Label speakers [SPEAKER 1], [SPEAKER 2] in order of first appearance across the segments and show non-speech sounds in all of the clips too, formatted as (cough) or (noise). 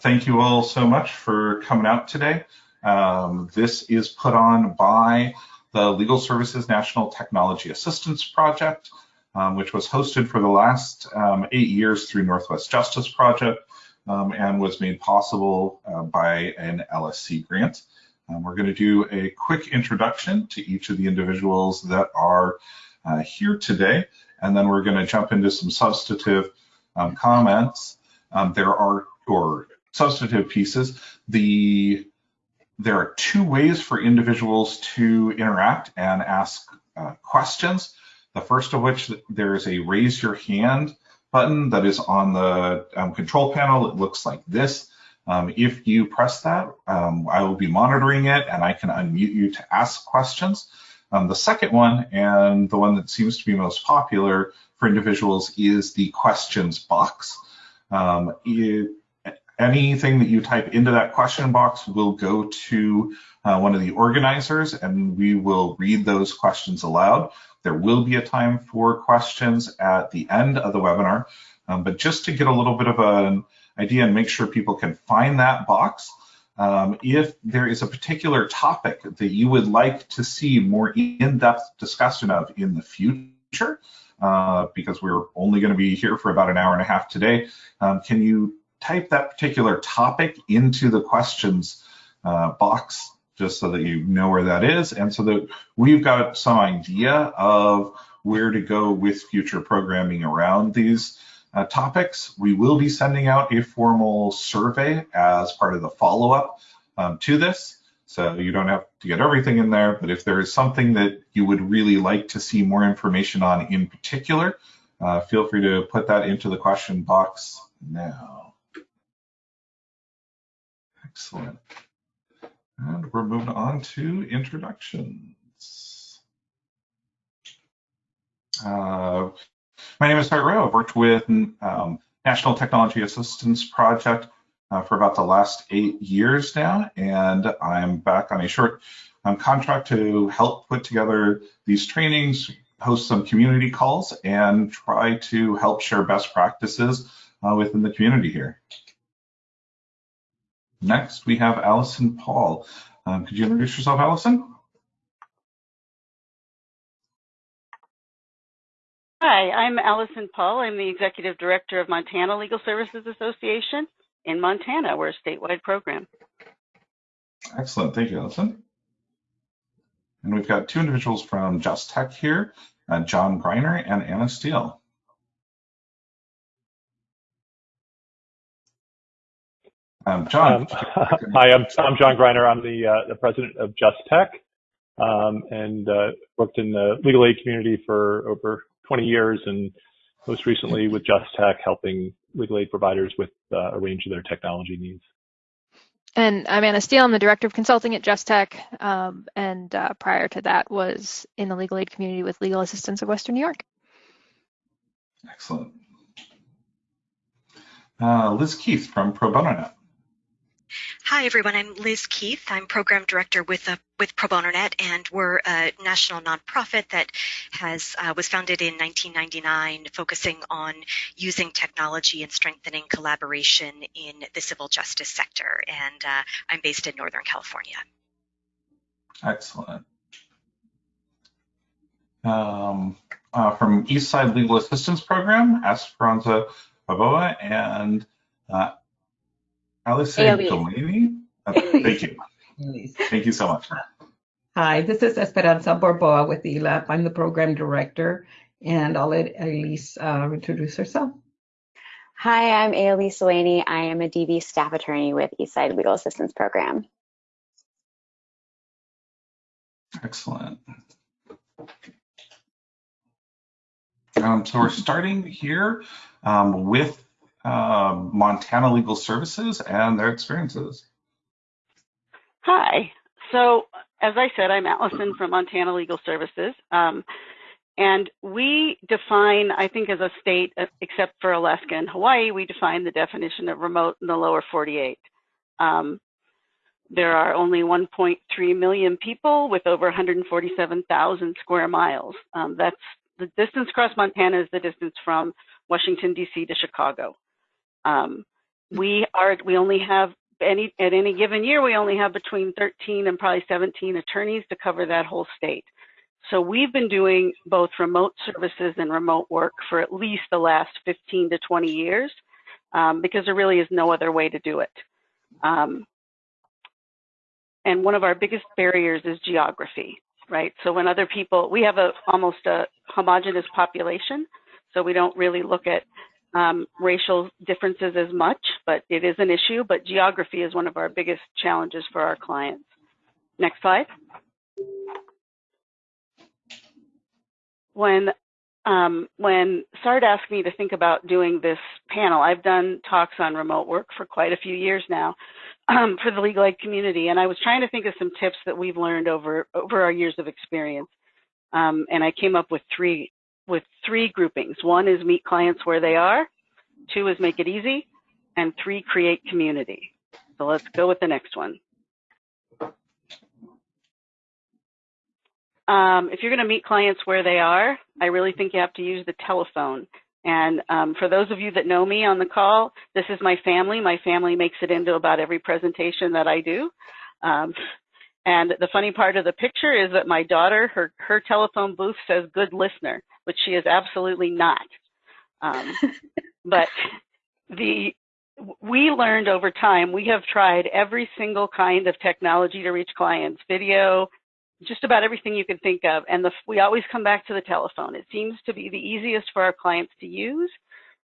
[SPEAKER 1] thank you all so much for coming out today. Um, this is put on by the Legal Services National Technology Assistance Project, um, which was hosted for the last um, eight years through Northwest Justice Project um, and was made possible uh, by an LSC grant. Um, we're going to do a quick introduction to each of the individuals that are uh, here today, and then we're going to jump into some substantive um, comments. there are, or substantive pieces. The there are two ways for individuals to interact and ask uh, questions. The first of which there is a raise your hand button that is on the um, control panel. It looks like this. Um, if you press that, um, I will be monitoring it and I can unmute you to ask questions. Um, the second one, and the one that seems to be most popular for individuals, is the questions box. Um, it, anything that you type into that question box will go to uh, one of the organizers and we will read those questions aloud. There will be a time for questions at the end of the webinar, um, but just to get a little bit of an idea and make sure people can find that box, um, if there is a particular topic that you would like to see more in-depth discussion of in the future, uh, because we're only going to be here for about an hour and a half today, um, can you type that particular topic into the questions uh, box just so that you know where that is and so that we've got some idea of where to go with future programming around these uh, topics. We will be sending out a formal survey as part of the follow-up um, to this. So you don't have to get everything in there, but if there is something that you would really like to see more information on in particular, uh, feel free to put that into the question box now. Excellent. And we're moving on to introductions. Uh, my name is Sart Rowe. I've worked with um, National Technology Assistance Project uh, for about the last eight years now, and I'm back on a short um, contract to help put together these trainings, host some community calls, and try to help share best practices uh, within the community here. Next, we have Allison Paul. Um, could you introduce yourself, Allison?
[SPEAKER 2] Hi, I'm Allison Paul. I'm the Executive Director of Montana Legal Services Association in Montana. We're a statewide program.
[SPEAKER 1] Excellent. Thank you, Allison. And we've got two individuals from Just Tech here, uh, John Greiner and Anna Steele.
[SPEAKER 3] Um, John. Um, (laughs) hi, I'm, I'm John Greiner. I'm the, uh, the president of Just Tech um, and uh, worked in the legal aid community for over 20 years and most recently with Just Tech helping legal aid providers with uh, a range of their technology needs.
[SPEAKER 4] And I'm Anna Steele. I'm the director of consulting at Just Tech. Um, and uh, prior to that was in the legal aid community with Legal Assistance of Western New York.
[SPEAKER 1] Excellent. Uh, Liz Keith from Pro Bono Net.
[SPEAKER 5] Hi, everyone. I'm Liz Keith. I'm program director with uh, with Pro Bono Net, and we're a national nonprofit that has uh, was founded in 1999, focusing on using technology and strengthening collaboration in the civil justice sector. And uh, I'm based in Northern California.
[SPEAKER 1] Excellent. Um, uh, from Eastside Legal Assistance Program, Esperanza Borboa and uh, Alice Delaney. Uh, thank you. Thank you so much.
[SPEAKER 6] Hi, this is Esperanza Borboa with ELAP. I'm the program director, and I'll let Elise uh, introduce herself.
[SPEAKER 7] Hi, I'm Ailise Delaney. I am a DV staff attorney with Eastside Legal Assistance Program.
[SPEAKER 1] Excellent. Um, so we're starting here um, with uh, Montana Legal Services and their experiences.
[SPEAKER 2] Hi. So, as I said, I'm Allison from Montana Legal Services. Um, and we define, I think, as a state, uh, except for Alaska and Hawaii, we define the definition of remote in the lower 48. Um, there are only 1.3 million people with over 147,000 square miles. Um, that's the distance across Montana is the distance from Washington, D.C. to Chicago. Um, we are we only have any at any given year we only have between 13 and probably 17 attorneys to cover that whole state. So we've been doing both remote services and remote work for at least the last 15 to 20 years um, because there really is no other way to do it. Um, and one of our biggest barriers is geography, right? So when other people, we have a almost a homogenous population, so we don't really look at um, racial differences as much, but it is an issue. But geography is one of our biggest challenges for our clients. Next slide. When um, when Sart asked me to think about doing this panel, I've done talks on remote work for quite a few years now um, for the legal aid community, and I was trying to think of some tips that we've learned over over our years of experience, um, and I came up with three with three groupings. One is meet clients where they are, two is make it easy, and three create community. So let's go with the next one. Um, if you're going to meet clients where they are, I really think you have to use the telephone. And um, for those of you that know me on the call, this is my family. My family makes it into about every presentation that I do. Um, and the funny part of the picture is that my daughter, her, her telephone booth says good listener, which she is absolutely not. Um, (laughs) but the we learned over time, we have tried every single kind of technology to reach clients, video, just about everything you can think of. And the, we always come back to the telephone. It seems to be the easiest for our clients to use.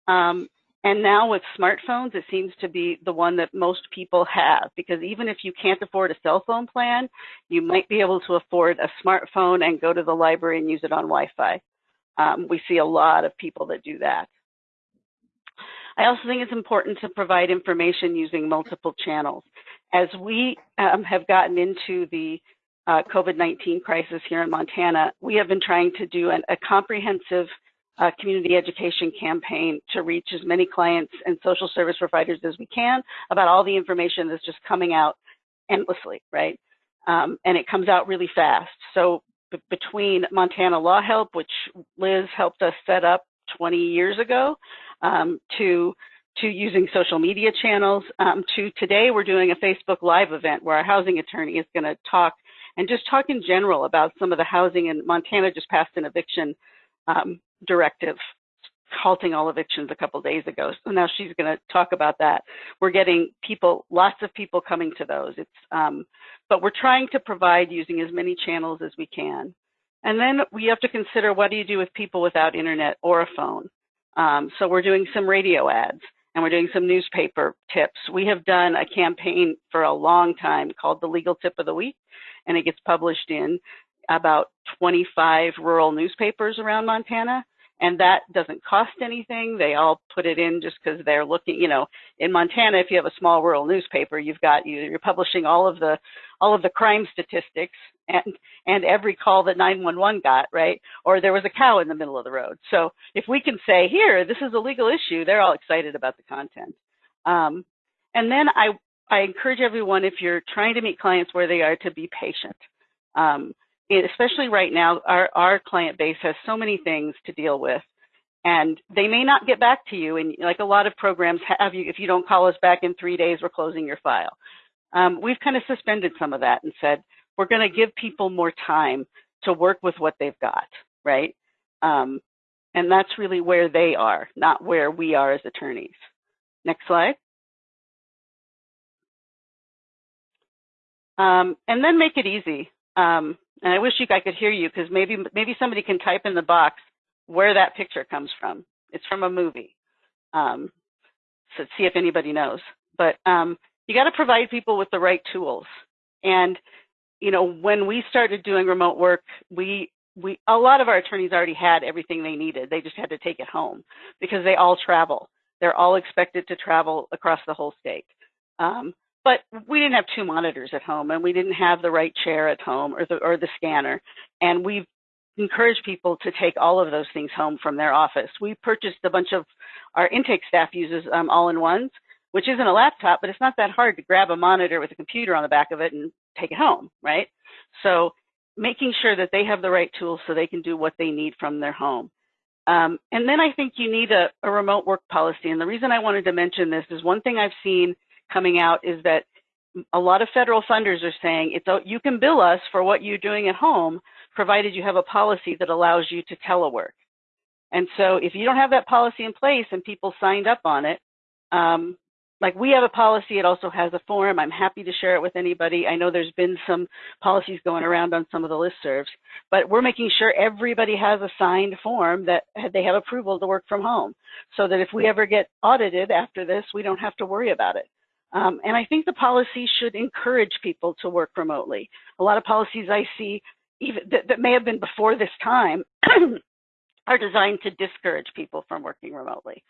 [SPEAKER 2] Um, and now with smartphones, it seems to be the one that most people have because even if you can't afford a cell phone plan, you might be able to afford a smartphone and go to the library and use it on Wi-Fi. Um, we see a lot of people that do that. I also think it's important to provide information using multiple channels. As we um, have gotten into the uh, COVID-19 crisis here in Montana, we have been trying to do an, a comprehensive uh, community education campaign to reach as many clients and social service providers as we can about all the information that's just coming out endlessly, right? Um, and it comes out really fast. So between Montana Law Help, which Liz helped us set up 20 years ago, um, to to using social media channels, um, to today we're doing a Facebook Live event where our housing attorney is going to talk and just talk in general about some of the housing. And Montana just passed an eviction um, directive halting all evictions a couple days ago. So now she's going to talk about that. We're getting people, lots of people coming to those. It's, um, but we're trying to provide using as many channels as we can. And then we have to consider what do you do with people without internet or a phone? Um, so we're doing some radio ads and we're doing some newspaper tips. We have done a campaign for a long time called the Legal Tip of the Week and it gets published in about 25 rural newspapers around Montana. And that doesn't cost anything. They all put it in just because they're looking, you know, in Montana, if you have a small rural newspaper, you've got, you're publishing all of the, all of the crime statistics and, and every call that 911 got, right? Or there was a cow in the middle of the road. So if we can say, here, this is a legal issue, they're all excited about the content. Um, and then I, I encourage everyone, if you're trying to meet clients where they are, to be patient. Um, especially right now, our, our client base has so many things to deal with and they may not get back to you. And like a lot of programs have you, if you don't call us back in three days, we're closing your file. Um, we've kind of suspended some of that and said, we're going to give people more time to work with what they've got, right? Um, and that's really where they are, not where we are as attorneys. Next slide. Um, and then make it easy. Um, and I wish you I could hear you because maybe maybe somebody can type in the box where that picture comes from. It's from a movie. Um, so see if anybody knows. But um, you got to provide people with the right tools. And you know, when we started doing remote work, we we a lot of our attorneys already had everything they needed. They just had to take it home because they all travel. They're all expected to travel across the whole state. Um, but we didn't have two monitors at home and we didn't have the right chair at home or the, or the scanner. And we've encouraged people to take all of those things home from their office. We purchased a bunch of, our intake staff uses um, all-in-ones, which isn't a laptop, but it's not that hard to grab a monitor with a computer on the back of it and take it home, right? So making sure that they have the right tools so they can do what they need from their home. Um, and then I think you need a, a remote work policy. And the reason I wanted to mention this is one thing I've seen coming out is that a lot of federal funders are saying it's you can bill us for what you're doing at home, provided you have a policy that allows you to telework. And so if you don't have that policy in place and people signed up on it, um, like we have a policy, it also has a form. I'm happy to share it with anybody. I know there's been some policies going around on some of the listservs, but we're making sure everybody has a signed form that they have approval to work from home so that if we ever get audited after this, we don't have to worry about it. Um, and I think the policy should encourage people to work remotely. A lot of policies I see even that, that may have been before this time (clears throat) are designed to discourage people from working remotely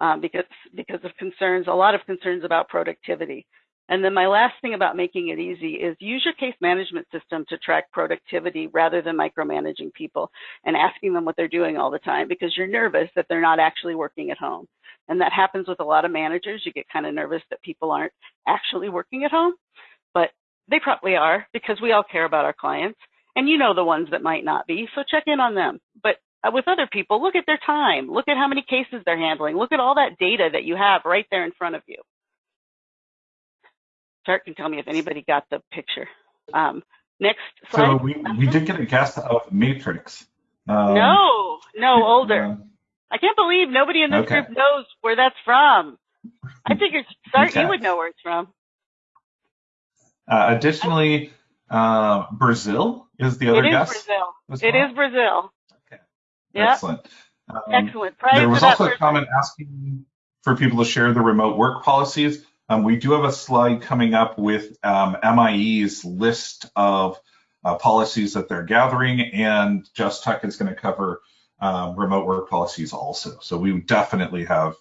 [SPEAKER 2] um, because because of concerns, a lot of concerns about productivity. And then my last thing about making it easy is use your case management system to track productivity rather than micromanaging people and asking them what they're doing all the time because you're nervous that they're not actually working at home. And that happens with a lot of managers. You get kind of nervous that people aren't actually working at home, but they probably are because we all care about our clients. And you know the ones that might not be, so check in on them. But uh, with other people, look at their time, look at how many cases they're handling, look at all that data that you have right there in front of you. Sart can tell me if anybody got the picture. Um, next slide.
[SPEAKER 1] So we, we did get a guess of Matrix.
[SPEAKER 2] Um, no, no, older. I can't believe nobody in this okay. group knows where that's from. I figured, Sart, okay. you would know where it's from.
[SPEAKER 1] Uh, additionally, uh, Brazil is the other
[SPEAKER 2] it
[SPEAKER 1] guess.
[SPEAKER 2] Brazil. It is Brazil.
[SPEAKER 1] Okay. Yep. Excellent.
[SPEAKER 2] Um, Excellent.
[SPEAKER 1] There was also a comment asking for people to share the remote work policies. Um, we do have a slide coming up with um, MIE's list of uh, policies that they're gathering, and Just Tech is going to cover um, remote work policies also. So we definitely have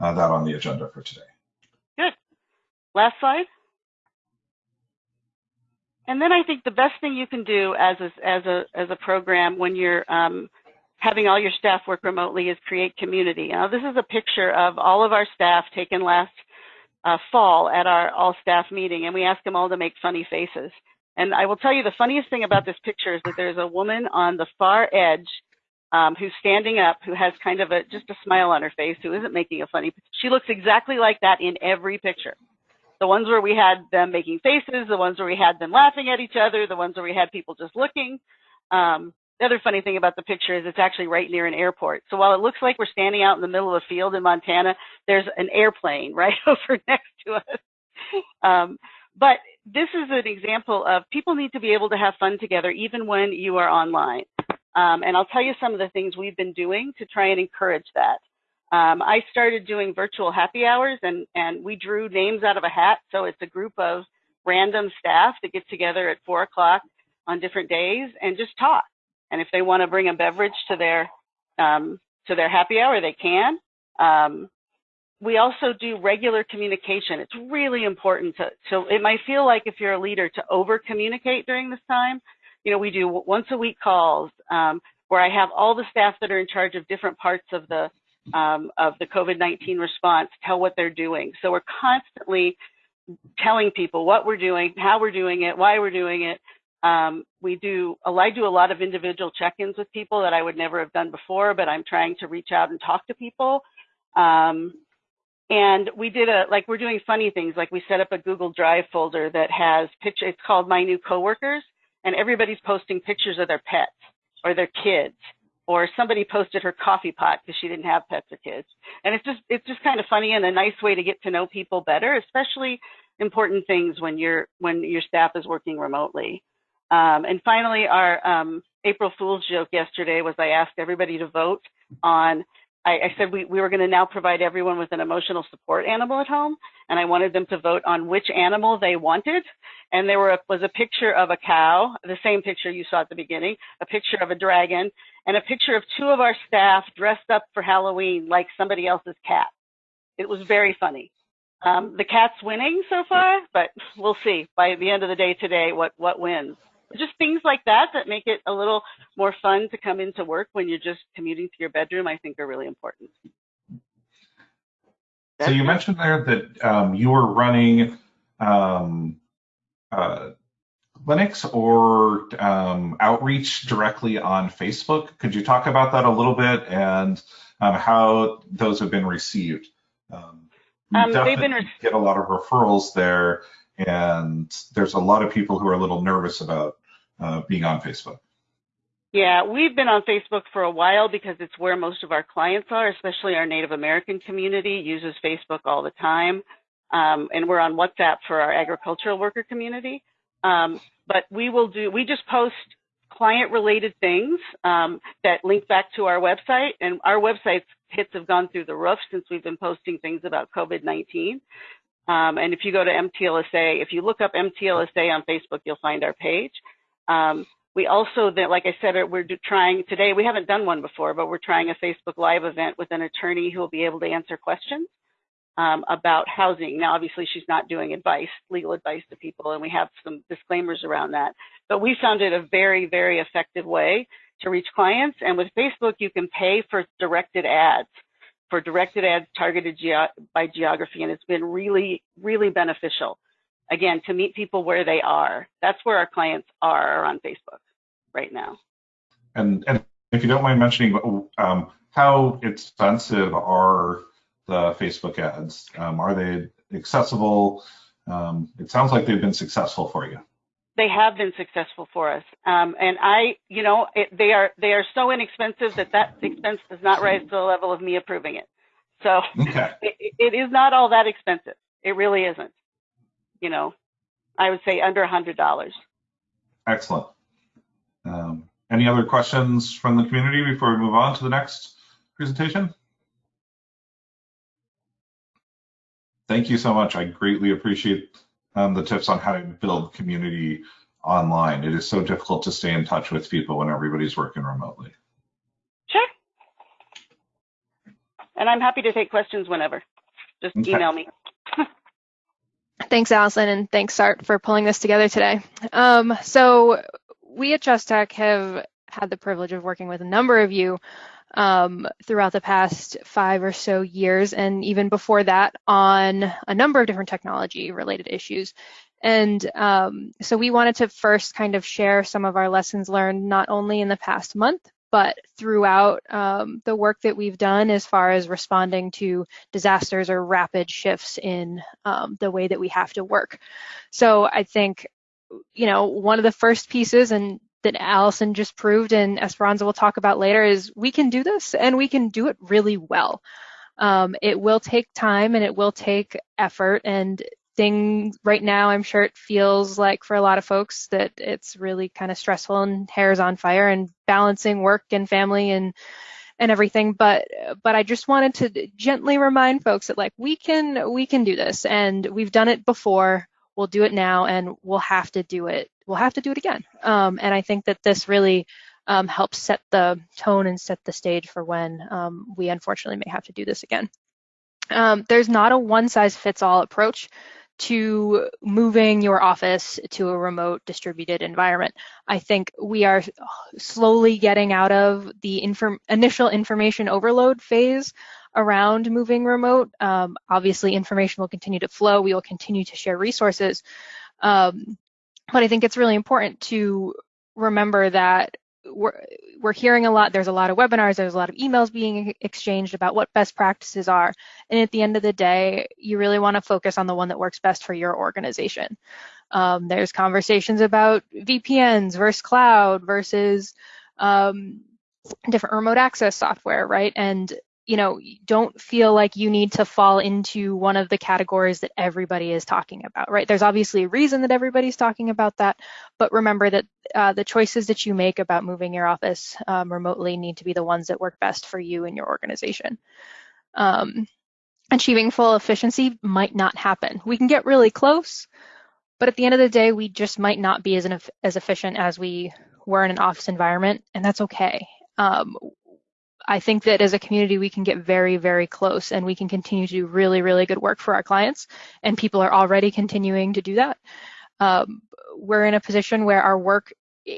[SPEAKER 1] uh, that on the agenda for today.
[SPEAKER 2] Good. Last slide. And then I think the best thing you can do as a, as a, as a program when you're um, having all your staff work remotely is create community. Now, this is a picture of all of our staff taken last uh, fall at our all staff meeting, and we asked them all to make funny faces. And I will tell you the funniest thing about this picture is that there's a woman on the far edge um, who's standing up, who has kind of a just a smile on her face, who isn't making a funny. She looks exactly like that in every picture. The ones where we had them making faces, the ones where we had them laughing at each other, the ones where we had people just looking. Um, the other funny thing about the picture is it's actually right near an airport. So while it looks like we're standing out in the middle of a field in Montana, there's an airplane (laughs) right over next to us. Um, but this is an example of people need to be able to have fun together even when you are online. Um, and I'll tell you some of the things we've been doing to try and encourage that. Um, I started doing virtual happy hours and, and we drew names out of a hat. So it's a group of random staff that get together at four o'clock on different days and just talk. And if they want to bring a beverage to their, um, to their happy hour, they can. Um, we also do regular communication. It's really important to, so it might feel like if you're a leader to over communicate during this time. You know, we do once a week calls um, where I have all the staff that are in charge of different parts of the um, of the COVID-19 response tell what they're doing. So we're constantly telling people what we're doing, how we're doing it, why we're doing it. Um, we do, I do a lot of individual check-ins with people that I would never have done before, but I'm trying to reach out and talk to people. Um, and we did a, like we're doing funny things, like we set up a Google Drive folder that has picture, it's called My New Coworkers, and everybody's posting pictures of their pets or their kids or somebody posted her coffee pot because she didn't have pets or kids. And it's just it's just kind of funny and a nice way to get to know people better, especially important things when you're when your staff is working remotely. Um, and finally, our um, April Fool's joke yesterday was I asked everybody to vote on I, I said we, we were going to now provide everyone with an emotional support animal at home, and I wanted them to vote on which animal they wanted. And there were, was a picture of a cow, the same picture you saw at the beginning, a picture of a dragon, and a picture of two of our staff dressed up for Halloween like somebody else's cat. It was very funny. Um, the cat's winning so far, but we'll see by the end of the day today what, what wins just things like that that make it a little more fun to come into work when you're just commuting to your bedroom, I think are really important.
[SPEAKER 1] so you mentioned there that um, you were running um, uh, clinics or um, outreach directly on Facebook. Could you talk about that a little bit and um, how those have been received? Um,
[SPEAKER 2] um they've been
[SPEAKER 1] get a lot of referrals there, and there's a lot of people who are a little nervous about uh, being on Facebook.
[SPEAKER 2] Yeah, we've been on Facebook for a while because it's where most of our clients are, especially our Native American community uses Facebook all the time. Um, and we're on WhatsApp for our agricultural worker community. Um, but we will do, we just post client related things um, that link back to our website. And our website's hits have gone through the roof since we've been posting things about COVID-19. Um, and if you go to MTLSA, if you look up MTLSA on Facebook, you'll find our page. Um, we also, like I said, we're trying today, we haven't done one before, but we're trying a Facebook Live event with an attorney who will be able to answer questions um, about housing. Now, obviously, she's not doing advice, legal advice to people, and we have some disclaimers around that. But we found it a very, very effective way to reach clients. And with Facebook, you can pay for directed ads, for directed ads targeted ge by geography, and it's been really, really beneficial. Again, to meet people where they are. That's where our clients are on Facebook right now.
[SPEAKER 1] And, and if you don't mind mentioning, um, how expensive are the Facebook ads? Um, are they accessible? Um, it sounds like they've been successful for you.
[SPEAKER 2] They have been successful for us, um, and I, you know, it, they are they are so inexpensive that that expense does not rise to the level of me approving it. So okay. (laughs) it, it is not all that expensive. It really isn't. You know, I would say under a hundred dollars.
[SPEAKER 1] Excellent. Um, any other questions from the community before we move on to the next presentation? thank you so much. I greatly appreciate um, the tips on how to build community online. It is so difficult to stay in touch with people when everybody's working remotely.
[SPEAKER 2] Sure. And I'm happy to take questions whenever. Just okay. email me.
[SPEAKER 4] Thanks, Allison, and thanks, Sart, for pulling this together today. Um, so we at Just Tech have had the privilege of working with a number of you um, throughout the past five or so years, and even before that, on a number of different technology related issues. And um, so we wanted to first kind of share some of our lessons learned, not only in the past month, but throughout um, the work that we've done as far as responding to disasters or rapid shifts in um, the way that we have to work. So I think, you know, one of the first pieces, and that Allison just proved and Esperanza will talk about later is we can do this and we can do it really well. Um, it will take time and it will take effort and things right now I'm sure it feels like for a lot of folks that it's really kind of stressful and hair's on fire and balancing work and family and and everything. But but I just wanted to gently remind folks that like we can we can do this and we've done it before. We'll do it now and we'll have to do it we'll have to do it again. Um, and i think that this really um, helps set the tone and set the stage for when um, we unfortunately may have to do this again. Um, there's not a one size fits all approach to moving your office to a remote distributed environment. I think we are slowly getting out of the inform initial information overload phase around moving remote. Um, obviously, information will continue to flow. We will continue to share resources. Um, but I think it's really important to remember that we're, we're hearing a lot. There's a lot of webinars. There's a lot of emails being exchanged about what best practices are. And at the end of the day, you really want to focus on the one that works best for your organization. Um, there's conversations about VPNs versus cloud versus um, different remote access software, right? And you know, don't feel like you need to fall into one of the categories that everybody is talking about, right? There's obviously a reason that everybody's talking about that, but remember that uh, the choices that you make about moving your office um, remotely need to be the ones that work best for you and your organization. Um, achieving full efficiency might not happen. We can get really close, but at the end of the day, we just might not be as, as efficient as we were in an office environment, and that's okay. Um, I think that as a community, we can get very, very close and we can continue to do really, really good work for our clients. And people are already continuing to do that. Um, we're in a position where our work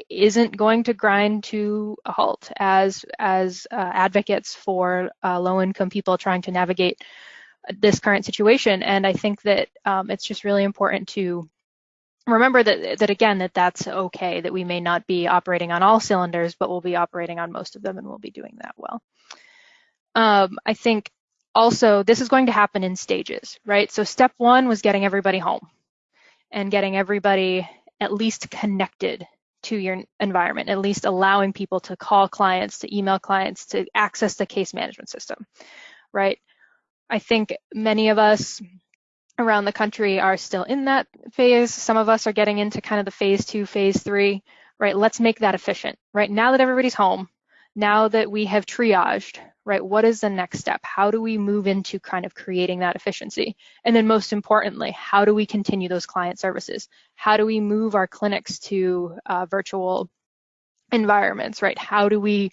[SPEAKER 4] isn't going to grind to a halt as as uh, advocates for uh, low-income people trying to navigate this current situation. And I think that um, it's just really important to remember that, that again, that that's okay, that we may not be operating on all cylinders, but we'll be operating on most of them and we'll be doing that well. Um, I think also this is going to happen in stages, right? So step one was getting everybody home and getting everybody at least connected to your environment, at least allowing people to call clients, to email clients, to access the case management system, right? I think many of us around the country are still in that phase. Some of us are getting into kind of the phase two, phase three, right? Let's make that efficient, right? Now that everybody's home, now that we have triaged, right, what is the next step? How do we move into kind of creating that efficiency? And then most importantly, how do we continue those client services? How do we move our clinics to uh, virtual environments, right? How do we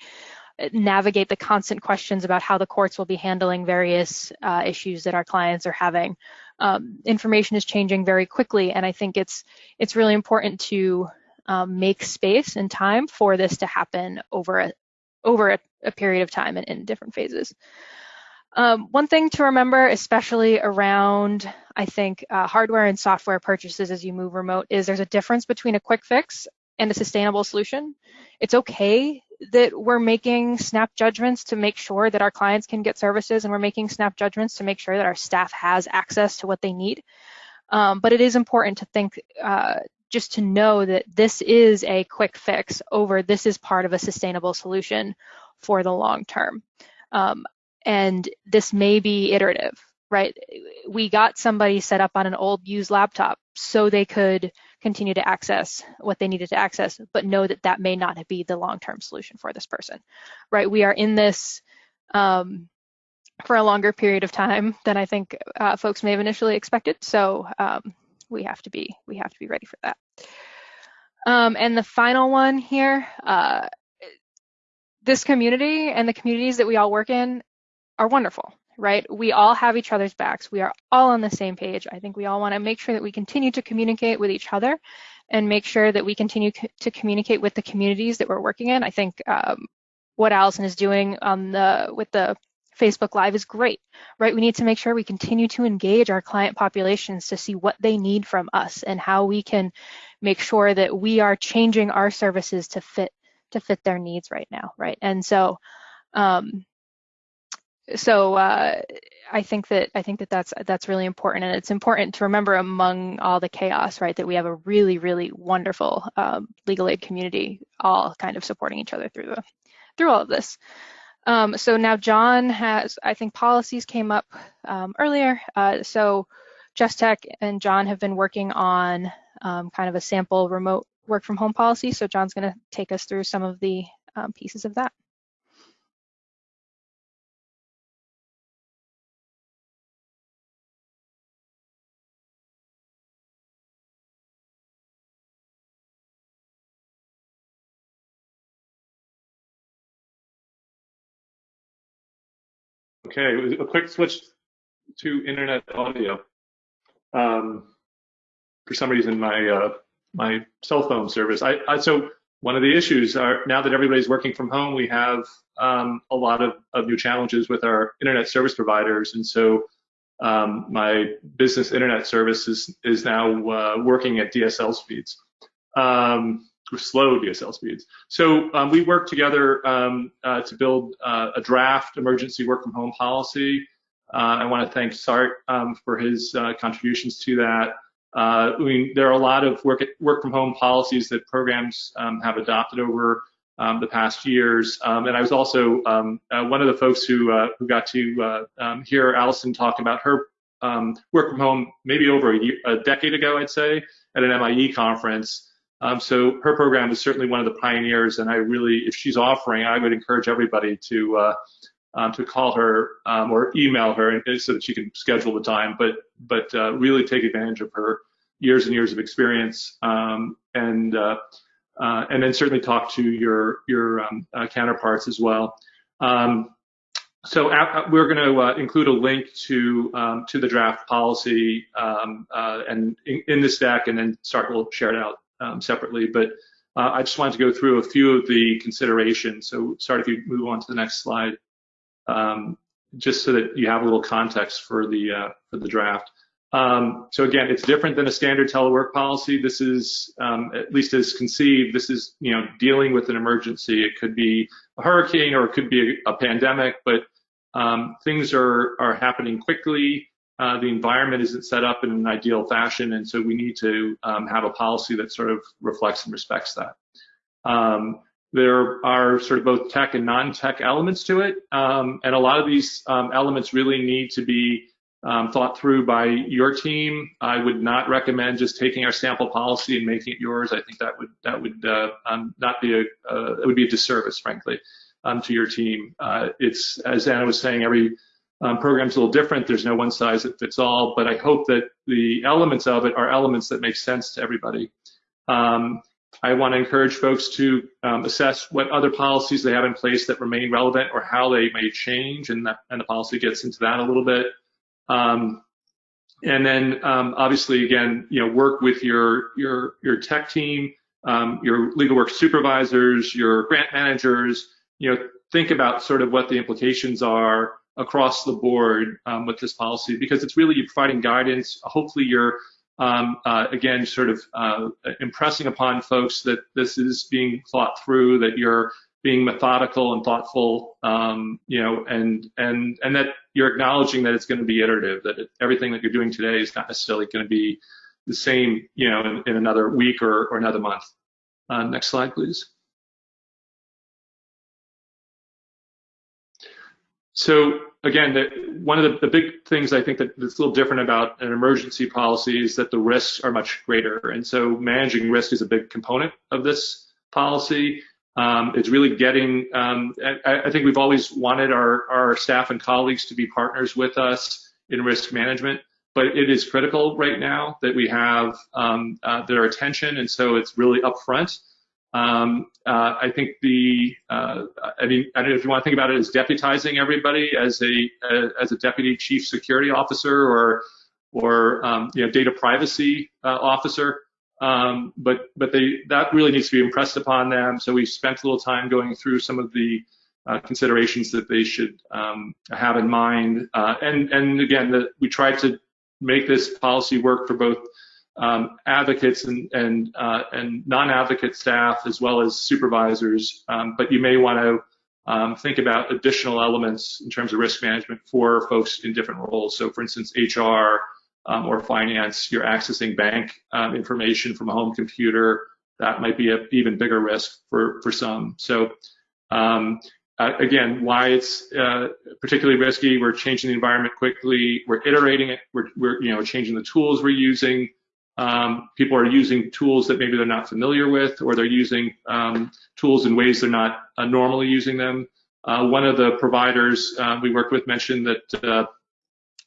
[SPEAKER 4] uh, navigate the constant questions about how the courts will be handling various uh, issues that our clients are having? Um, information is changing very quickly, and I think it's it's really important to um, make space and time for this to happen over a, over a, a period of time and in different phases. Um, one thing to remember, especially around, I think, uh, hardware and software purchases as you move remote, is there's a difference between a quick fix and a sustainable solution. It's okay that we're making snap judgments to make sure that our clients can get services and we're making snap judgments to make sure that our staff has access to what they need. Um, but it is important to think uh, just to know that this is a quick fix over this is part of a sustainable solution for the long term. Um, and this may be iterative, right? We got somebody set up on an old used laptop so they could continue to access what they needed to access, but know that that may not be the long-term solution for this person, right? We are in this um, for a longer period of time than I think uh, folks may have initially expected. So um, we have to be we have to be ready for that. Um, and the final one here, uh, this community and the communities that we all work in are wonderful, right? We all have each other's backs. We are all on the same page. I think we all want to make sure that we continue to communicate with each other and make sure that we continue to communicate with the communities that we're working in. I think um, what Allison is doing on the with the Facebook Live is great, right? We need to make sure we continue to engage our client populations to see what they need from us and how we can make sure that we are changing our services to fit to fit their needs right now, right? And so, um, so uh, I think that I think that that's that's really important, and it's important to remember among all the chaos, right, that we have a really really wonderful um, legal aid community, all kind of supporting each other through the through all of this. Um, so now John has, I think policies came up um, earlier. Uh, so JustTech and John have been working on um, kind of a sample remote work from home policy. So John's going to take us through some of the um, pieces of that.
[SPEAKER 3] Okay, a quick switch to internet audio. Um, for some reason, my uh, my cell phone service. I, I, so one of the issues are now that everybody's working from home, we have um, a lot of, of new challenges with our internet service providers, and so um, my business internet service is is now uh, working at DSL speeds. Um, slow DSL speeds. So um, we worked together um, uh, to build uh, a draft emergency work from home policy. Uh, I want to thank Sart um, for his uh, contributions to that. Uh, I mean, there are a lot of work, work from home policies that programs um, have adopted over um, the past years. Um, and I was also uh, one of the folks who, who got to hear Allison talk about her work from home maybe over a, year, a decade ago, I'd say, at an MIE conference. Um, so her program is certainly one of the pioneers, and I really, if she's offering, I would encourage everybody to uh, um, to call her um, or email her so that she can schedule the time. But but uh, really take advantage of her years and years of experience, um, and uh, uh, and then certainly talk to your your um, uh, counterparts as well. Um, so we're going to uh, include a link to to the draft policy and in, in this deck, and then Sart will share it out um, separately, but uh, I just wanted to go through a few of the considerations. So Sart if you move on to the next slide, um, just so that you have a little context for the uh, for the draft. Um, so again, it's different than a standard telework policy. This is, um, at least as conceived, this is, you know, dealing with an emergency. It could be a hurricane or it could be a, a pandemic, but um, things are, are happening quickly. Uh, the environment isn't set up in an ideal fashion, and so we need to um, have a policy that sort of reflects and respects that. Um, there are sort of both tech and non-tech elements to it, um, and a lot of these um, elements really need to be um, thought through by your team. I would not recommend just taking our sample policy and making it yours. I think that would that would uh, um, not be a uh, it would be a disservice, frankly, to your team. Uh, it's as Anna was saying, every um, program's a little different. There's no one size that fits all, but I hope that the elements of it are elements that make sense to everybody. Um, I want to encourage folks to um, assess what other policies they have in place that remain relevant or how they may change, and, that, and the policy gets into that a little bit. Um, and then um, obviously, again, you know, work with your your your tech team, um, your legal work supervisors, your grant managers. You know, think about sort of what the implications are across the board um, with this policy because it's really providing guidance. Hopefully, you're um, uh, again sort of uh, impressing upon folks that this is being thought through, that you're being methodical and thoughtful, um, you know, and and and that you're acknowledging that it's going to be iterative, that it, everything that you're doing today is not necessarily going to be the same, you know, in, in another week or, or another month. Uh, next slide, please. So again, the, one of the, the, big things I think that that's a little different about an emergency policy is that the risks are much greater. And so managing risk is a big component of this policy. Um, it's really getting, um, I, I, think we've always wanted our, our staff and colleagues to be partners with us in risk management, but it is critical right now that we have um, uh, their attention, and so it's really upfront. Um, uh, I think the, uh, I mean, I don't know if you want to think about it as deputizing everybody as a as a deputy chief security officer or or um, you know data privacy uh, officer. Um, but but they that really needs to be impressed upon them. So we spent a little time going through some of the uh, considerations that they should um, have in mind. Uh, and and again, the, we tried to make this policy work for both um, advocates and and uh, and non-advocate staff as well as supervisors. Um, but you may want to um, think about additional elements in terms of risk management for folks in different roles. So, for instance, HR um, or finance, you're accessing bank um, information from a home computer. That might be an even bigger risk for, for some. So um, uh, again, why it's uh, particularly risky, we're changing the environment quickly, we're iterating it, we're, we're you know changing the tools we're using. Um, people are using tools that maybe they're not familiar with, or they're using um, tools in ways they're not uh, normally using them. Uh, one of the providers uh, we worked with mentioned that uh,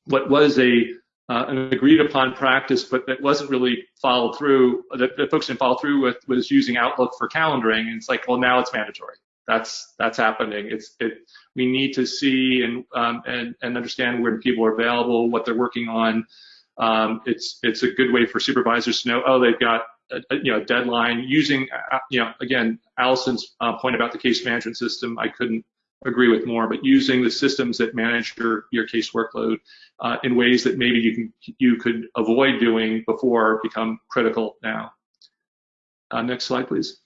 [SPEAKER 3] what was a uh, an agreed upon practice, but that wasn't really followed through, that, that folks didn't follow through with was using Outlook for calendaring. And it's like, well, now it's mandatory. That's that's happening. It's it. We need to see and um, and and understand when people are available, what they're working on. Um, it's it's a good way for supervisors to know. Oh, they've got a, a, you know a deadline. Using uh, you know again, Allison's uh, point about the case management system, I couldn't agree with more, but using the systems that manage your, your case workload uh, in ways that maybe you can you could avoid doing before become critical now. Uh, next slide, please.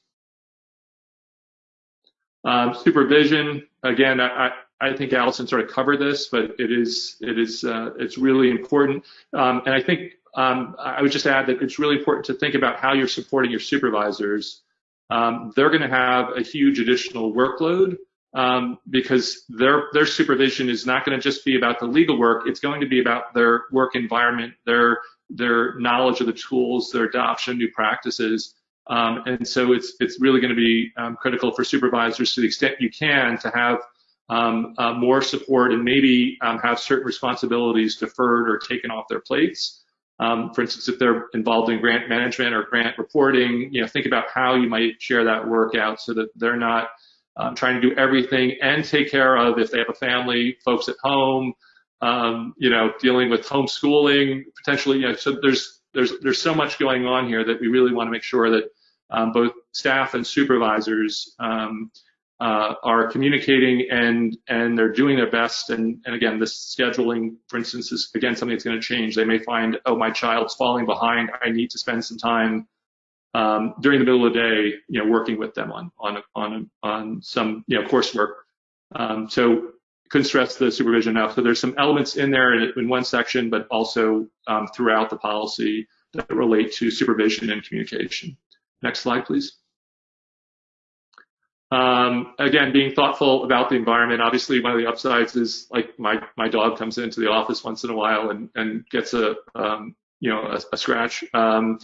[SPEAKER 3] Um, supervision, again, I, I think Allison sort of covered this, but it is it is uh, it's really important. Um, and I think um, I would just add that it's really important to think about how you're supporting your supervisors. Um, they're going to have a huge additional workload um, because their their supervision is not going to just be about the legal work. It's going to be about their work environment, their their knowledge of the tools, their adoption new practices. Um, and so it's it's really going to be um, critical for supervisors to the extent you can to have um, uh, more support and maybe um, have certain responsibilities deferred or taken off their plates. Um, for instance, if they're involved in grant management or grant reporting, you know, think about how you might share that work out so that they're not um, trying to do everything and take care of if they have a family, folks at home, um, you know, dealing with homeschooling potentially. You know, so there's there's there's so much going on here that we really want to make sure that um, both staff and supervisors uh, are communicating and and they're doing their best. And, and again, this scheduling, for instance, is again something that's going to change. They may find, oh, my child's falling behind. I need to spend some time um, during the middle of the day, you know, working with them on on on on some you know coursework. Um, so couldn't stress the supervision enough. So there's some elements in there in, in one section, but also um, throughout the policy that relate to supervision and communication. Next slide, please. Um, again, being thoughtful about the environment. Obviously, one of the upsides is like my my dog comes into the office once in a while and and gets a um, you know a, a scratch. Um,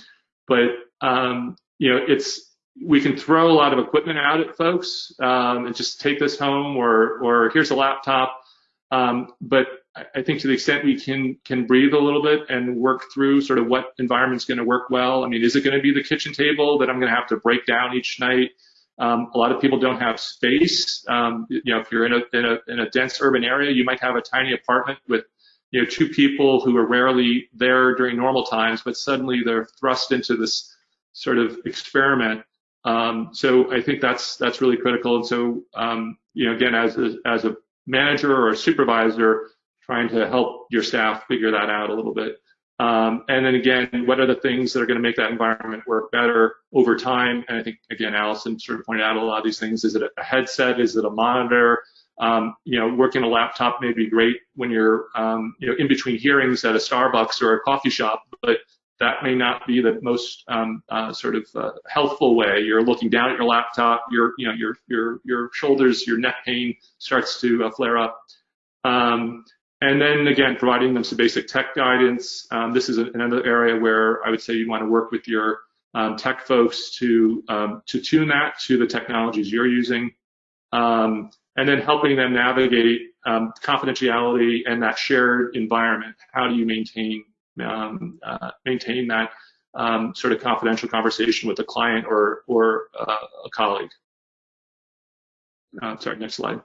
[SPEAKER 3] but um, you know, it's we can throw a lot of equipment out at folks um, and just take this home or or here's a laptop. Um, but I think to the extent we can can breathe a little bit and work through sort of what environment's going to work well. I mean, is it going to be the kitchen table that I'm going to have to break down each night? Um, a lot of people don't have space. Um, you know, if you're in a, in a in a dense urban area, you might have a tiny apartment with you know two people who are rarely there during normal times, but suddenly they're thrust into this sort of experiment. Um, so I think that's that's really critical. And so um, you know, again, as a, as a manager or a supervisor, trying to help your staff figure that out a little bit. Um, and then again, what are the things that are going to make that environment work better over time? And I think again, Allison sort of pointed out a lot of these things. Is it a headset? Is it a monitor? Um, you know, working a laptop may be great when you're, um, you know, in between hearings at a Starbucks or a coffee shop, but that may not be the most um, uh, sort of uh, healthful way. You're looking down at your laptop, your you know your your your shoulders, your neck pain starts to uh, flare up. Um, and then again, providing them some basic tech guidance. Um, this is another area where I would say you want to work with your um, tech folks to um, to tune that to the technologies you're using, um, and then helping them navigate confidentiality and that shared environment. How do you maintain um, uh, maintain that um, sort of confidential conversation with a client or, or uh, a colleague. Uh, sorry, next slide.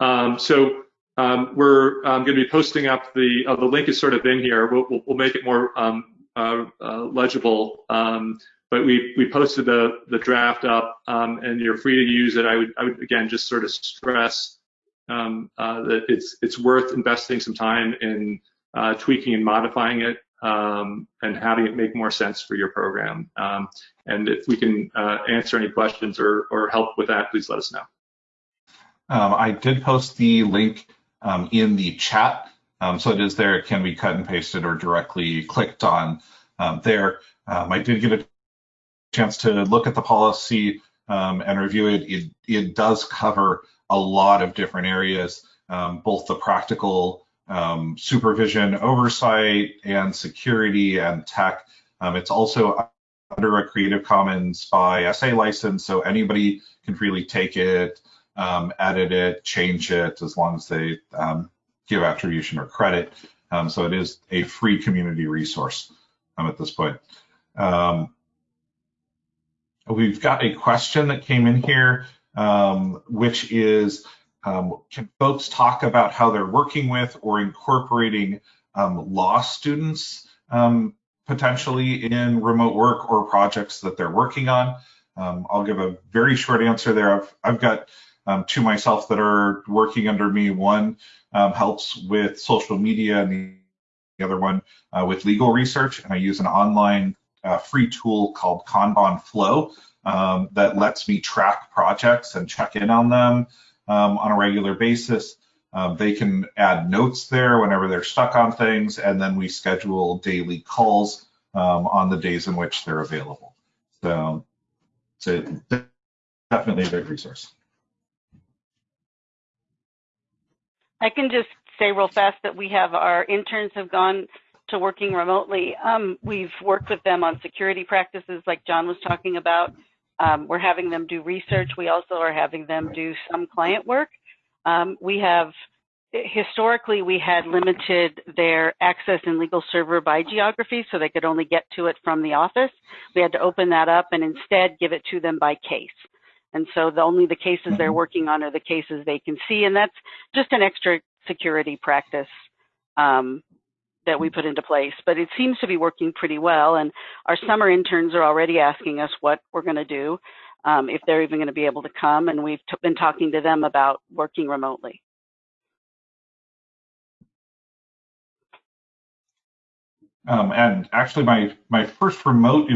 [SPEAKER 3] Um, so um, we're um, going to be posting up the uh, the link is sort of in here. We'll, we'll, we'll make it more um, uh, uh, legible. Um, but we we posted the the draft up, and you're free to use it. I would I would again just sort of stress uh, that it's it's worth investing some time in uh, tweaking and modifying it um, and having it make more sense for your program. Um, and if we can uh, answer any questions or, or help with that, please let us know.
[SPEAKER 1] Um, I did post the link um, in the chat, um, so it is there. It can be cut and pasted or directly clicked on um, there. I did get a chance to look at the policy and review it. it. It does cover a lot of different areas, both the practical um, supervision, oversight, and security and tech. Um, it's also under a Creative Commons by SA license, so anybody can freely take it, um, edit it, change it, as long as they um, give attribution or credit. Um, so it is a free community resource um, at this point. we've got a question that came in here, which is, um, can folks talk about how they're working with or incorporating um, law students um, potentially in remote work or projects that they're working on? Um, I'll give a very short answer there. I've, I've got um, two myself that are working under me. One um, helps with social media and the other one uh, with legal research. And I use an online uh, free tool called Kanban Flow that lets me track projects and check in on them um, on a regular basis. Um, they can add notes there whenever they're stuck on things, and then we schedule daily calls um, on the days in which they're available. So it's definitely a great resource.
[SPEAKER 2] I can just say real fast that we have our interns have gone to working remotely. Um, we've worked with them on security practices like John was talking about. Um, we're having them do research. We also are having them do some client work. Um, we have historically we had limited their access in legal server by geography so they could only get to it from the office we had to open that up and instead give it to them by case and so the only the cases they're mm-hmm. working on are the cases they can see and that's just an extra security practice um, that we put into place, but it seems to be working pretty well. And our summer interns are already asking us what we're going to do. um, if they're even going to be able to come. And we've been talking to them about working remotely.
[SPEAKER 1] Um, and actually, my my first remote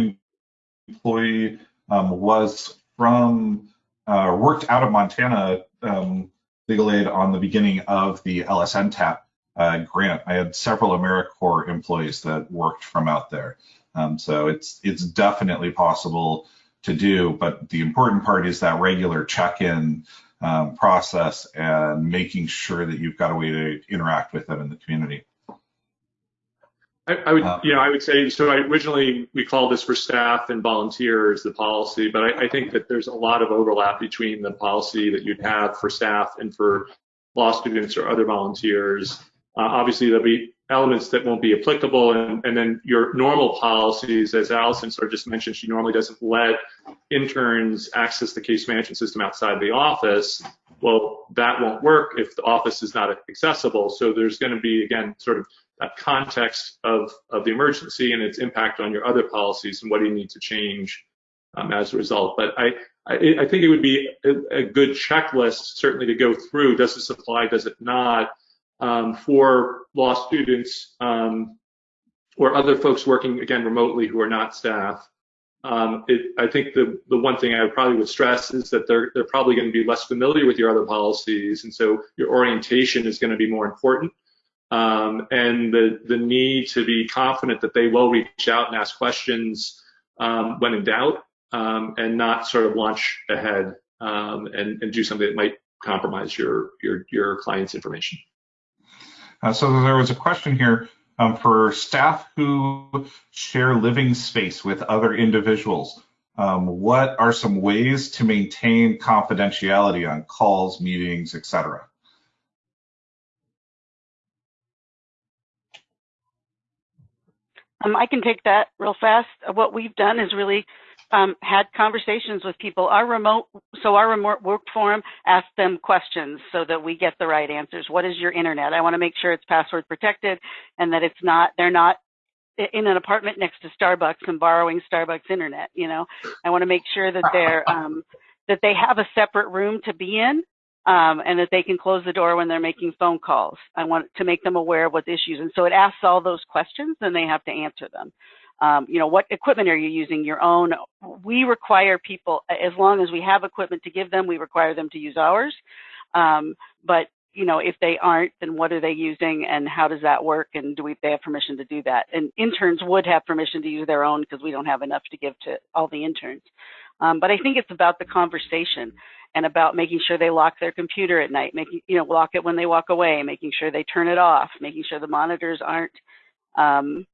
[SPEAKER 1] employee um, was from uh, worked out of Montana um, legal aid on the beginning of the LSNTAP uh, grant. I had several AmeriCorps employees that worked from out there, um, so it's it's definitely possible to do. But the important part is that regular check-in um, process and making sure that you've got a way to interact with them in the community.
[SPEAKER 3] I, I would, uh, you know, I would say so. I, originally, we called this for staff and volunteers, the policy, but I, I, think that there's a lot of overlap between the policy that you'd have for staff and for law students or other volunteers. Uh, obviously, there'll be elements that won't be applicable, and, and then your normal policies, as Allison sort of just mentioned, she normally doesn't let interns access the case management system outside the office. Well, that won't work if the office is not accessible. So there's going to be again sort of that context of, of the emergency and its impact on your other policies and what do you need to change um, as a result. But I, I, I think it would be a, a, good checklist certainly to go through. Does this apply? Does it not? Um, for law students um, or other folks working again remotely who are not staff. Um, it, I think the, the one thing I probably would stress is that they're, they're probably going to be less familiar with your other policies, and so your orientation is going to be more important um, and the, the need to be confident that they will reach out and ask questions um, when in doubt um, and not sort of launch ahead um, and, and do something that might compromise your, your, your client's information.
[SPEAKER 1] Uh, so there was a question here um, for staff who share living space with other individuals. Um, what are some ways to maintain confidentiality on calls, meetings, etc.?
[SPEAKER 2] Um, I can take that real fast. What we've done is really um, had conversations with people. Our remote, so our remote work forum asked them questions so that we get the right answers. What is your internet? I want to make sure it's password protected and that it's not, they're not in an apartment next to Starbucks and borrowing Starbucks internet. You know, I want to make sure that they're, um, that they have a separate room to be in um, and that they can close the door when they're making phone calls. I want to make them aware of what the issues. And so it asks all those questions and they have to answer them. Um, you know, what equipment are you using? Your own. We require people, as long as we have equipment to give them, we require them to use ours. Um, but you know, if they aren't, then what are they using and how does that work? And do we, they have permission to do that? And interns would have permission to use their own because we don't have enough to give to all the interns. Um, but I think it's about the conversation and about making sure they lock their computer at night, making, you know, lock it when they walk away, making sure they turn it off, making sure the monitors aren't, um,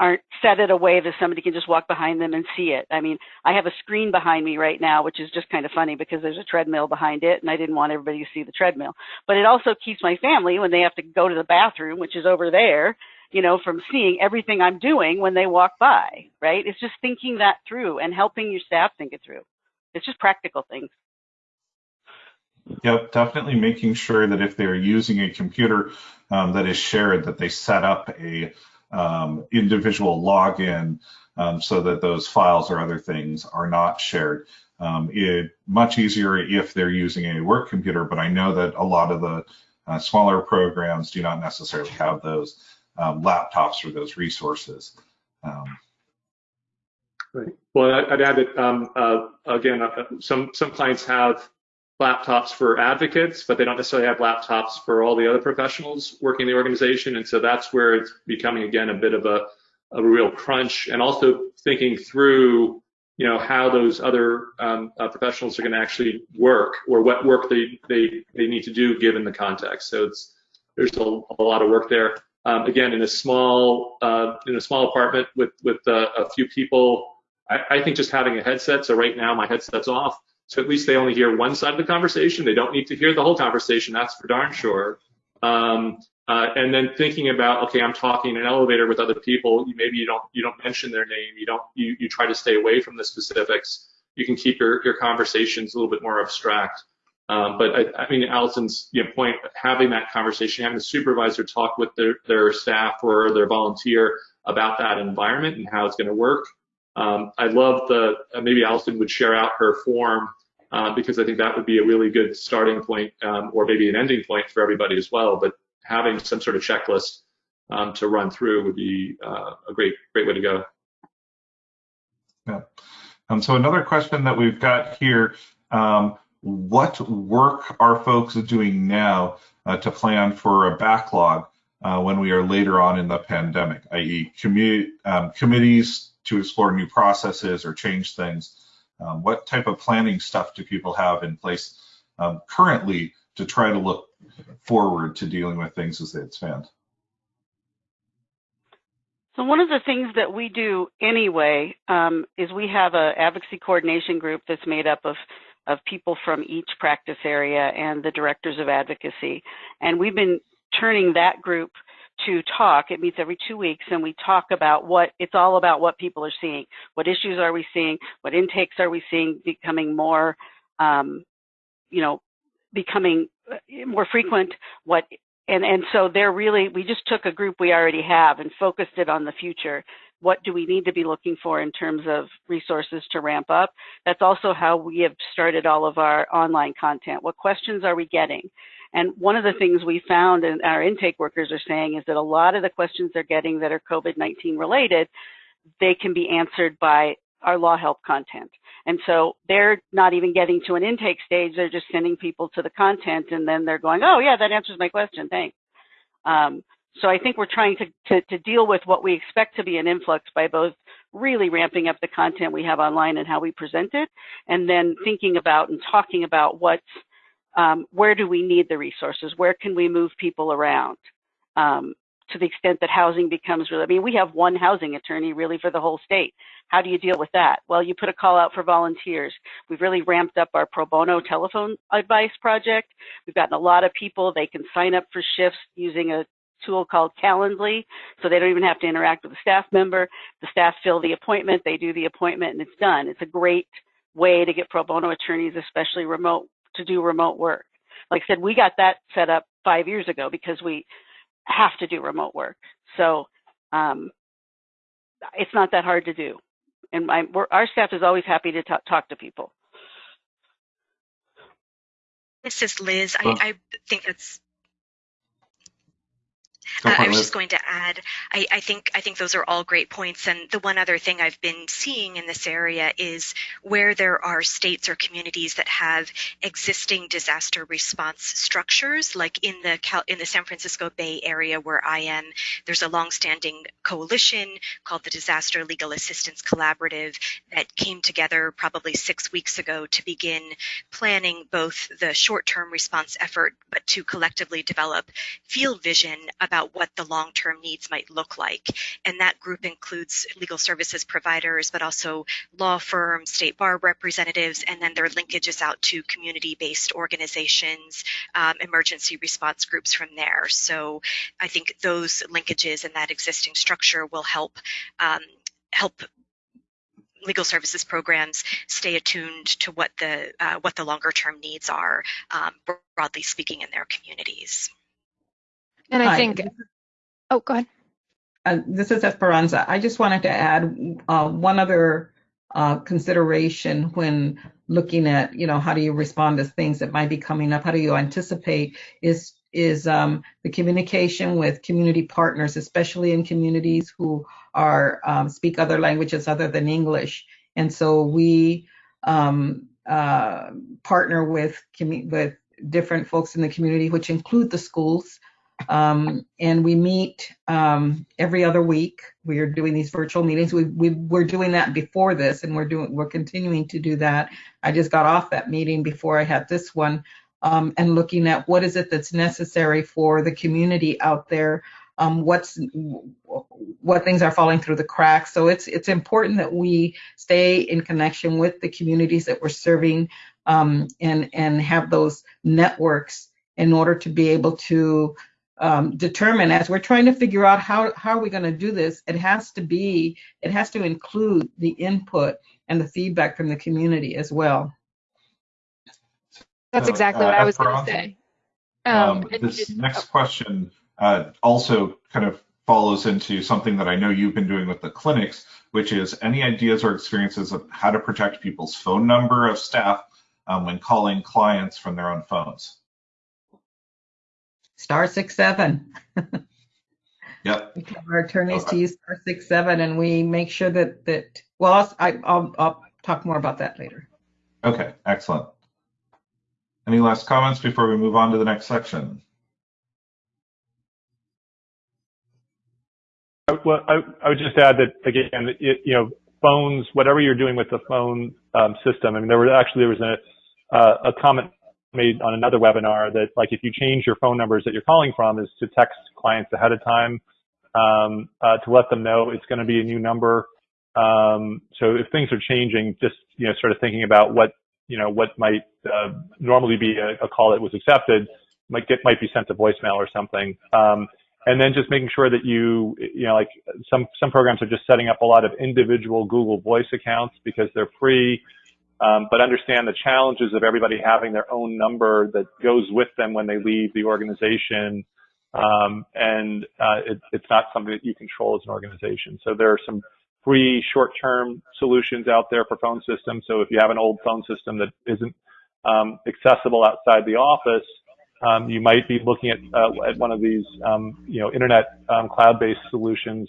[SPEAKER 2] aren't set it a way that somebody can just walk behind them and see it. I mean, I have a screen behind me right now, which is just kind of funny because there's a treadmill behind it and I didn't want everybody to see the treadmill. But it also keeps my family when they have to go to the bathroom, which is over there, you know, from seeing everything I'm doing when they walk by, right? It's just thinking that through and helping your staff think it through. It's just practical things.
[SPEAKER 1] Yep, definitely making sure that if they're using a computer um, that is shared, that they set up a um, individual login um, so that those files or other things are not shared. Um, it much easier if they're using a work computer, but I know that a lot of the uh, smaller programs do not necessarily have those um, laptops or those resources. Um,
[SPEAKER 3] right. Well, I'd add that um, uh, again, uh, some some clients have laptops for advocates, but they don't necessarily have laptops for all the other professionals working in the organization. And so that's where it's becoming, again, a bit of a, a real crunch and also thinking through, you know, how those other um, uh, professionals are going to actually work or what work they, they, they need to do given the context. So it's, there's a, a lot of work there. Um, again, in a small, uh, in a small apartment with, with uh, a few people, I, I think just having a headset. So right now my headset's off so at least they only hear one side of the conversation. They don't need to hear the whole conversation. That's for darn sure. Um, uh, and then thinking about, okay, I'm talking in an elevator with other people. Maybe you don't you don't mention their name. You don't you you try to stay away from the specifics. You can keep your your conversations a little bit more abstract. Um, but I, I, mean, Allison's you know, point, having that conversation, having the supervisor talk with their, their staff or their volunteer about that environment and how it's going to work,
[SPEAKER 8] Um, I love the, uh, maybe Allison would share out her form uh, because I think that would be a really good starting point um, or maybe an ending point for everybody as well. But having some sort of checklist um, to run through would be uh, a great, great way to go.
[SPEAKER 1] Yeah. Um, so another question that we've got here, um, what work are folks doing now uh, to plan for a backlog uh, when we are later on in the pandemic, i.e. Commu um, committees to explore new processes or change things? Um, what type of planning stuff do people have in place um, currently to try to look forward to dealing with things as they expand?
[SPEAKER 2] So one of the things that we do anyway um, is we have an advocacy coordination group that's made up of of people from each practice area and the directors of advocacy. And we've been turning that group to talk. It meets every two weeks and we talk about what it's all about what people are seeing. What issues are we seeing? What intakes are we seeing becoming more, um, you know, becoming uh, more frequent? What and and so they're really we just took a group we already have and focused it on the future what do we need to be looking for in terms of resources to ramp up that's also how we have started all of our online content what questions are we getting and one of the things we found and our intake workers are saying is that a lot of the questions they're getting that are covid-19 related they can be answered by our law help content. And so they're not even getting to an intake stage. They're just sending people to the content and then they're going, oh yeah, that answers my question. Thanks. Um, so I think we're trying to, to, to, deal with what we expect to be an influx by both really ramping up the content we have online and how we present it, and then thinking about and talking about what's, um, where do we need the resources? Where can we move people around? Um, to the extent that housing becomes really, I mean, we have one housing attorney really for the whole state. How do you deal with that? Well, you put a call out for volunteers. We've really ramped up our pro bono telephone advice project. We've gotten a lot of people. They can sign up for shifts using a tool called Calendly, so they don't even have to interact with a staff member. The staff fill the appointment, they do the appointment, and it's done. It's a great way to get pro bono attorneys, especially remote, to do remote work. Like I said, we got that set up five years ago because we have to do remote work. So um, it's not that hard to do. And my, our staff is always happy to talk to people.
[SPEAKER 5] This is Liz. I, I think that's uh, I was just going to add, I, I, think I think those are all great points. And the one other thing I've been seeing in this area is where there are states or communities that have existing disaster response structures, like in the Cal, in the San Francisco Bay Area where I am. There's a longstanding coalition called the Disaster Legal Assistance Collaborative that came together probably six weeks ago to begin planning both the short-term response effort, but to collectively develop field vision about what the long-term needs might look like. And that group includes legal services providers, but also law firms, state bar representatives, and then their linkages out to community-based organizations, um, emergency response groups from there. So I think those linkages and that existing structure will help um, help legal services programs stay attuned to what the uh, what the longer term needs are, um, broadly speaking, in their communities.
[SPEAKER 4] And I Hi. think, oh, go ahead.
[SPEAKER 6] Uh, this is Esperanza. I just wanted to add uh, one other uh, consideration when looking at, you know, how do you respond to things that might be coming up? How do you anticipate? Is is um, the communication with community partners, especially in communities who are um, speak other languages other than English. And so we um, uh, partner with with different folks in the community, which include the schools um, and we meet um, every other week. We are doing these virtual meetings. We, we were doing that before this, and we're doing we're continuing to do that. I just got off that meeting before I had this one, um, and looking at what is it that's necessary for the community out there. Um, what's what things are falling through the cracks. So it's it's important that we stay in connection with the communities that we're serving um, and and have those networks in order to be able to um, determine as we're trying to figure out how, how are we going to do this, it has to be, it has to include the input and the feedback from the community as well.
[SPEAKER 4] That's exactly uh, what I was going to say.
[SPEAKER 1] Um, um, this next question uh, also kind of follows into something that I know you've been doing with the clinics, which is any ideas or experiences of how to protect people's phone number of staff um, when calling clients from their own phones.
[SPEAKER 6] Star six seven. (laughs)
[SPEAKER 1] Yep.
[SPEAKER 6] We tell our attorneys okay. to use star six seven, and we make sure that that. Well, I'll, I, I'll I'll talk more about that later.
[SPEAKER 1] Okay, excellent. Any last comments before we move on to the next section?
[SPEAKER 3] Well, I, I would just add that again, it, you know, phones, whatever you're doing with the phone um, system. I mean, there was actually there was a uh, a comment made on another webinar that like if you change your phone numbers that you're calling from is to text clients ahead of time um, uh, to let them know it's going to be a new number. Um, so if things are changing, just you know, sort of thinking about what you know what might uh, normally be a, a, call that was accepted might get might be sent to voicemail or something. Um, and then just making sure that you you know like some some programs are just setting up a lot of individual Google Voice accounts because they're free um, but understand the challenges of everybody having their own number that goes with them when they leave the organization. Um, and uh, it, it's not something that you control as an organization. So there are some free short-term solutions out there for phone systems. So if you have an old phone system that isn't um, accessible outside the office, um, you might be looking at, uh, at one of these, um, you know, internet um, cloud-based solutions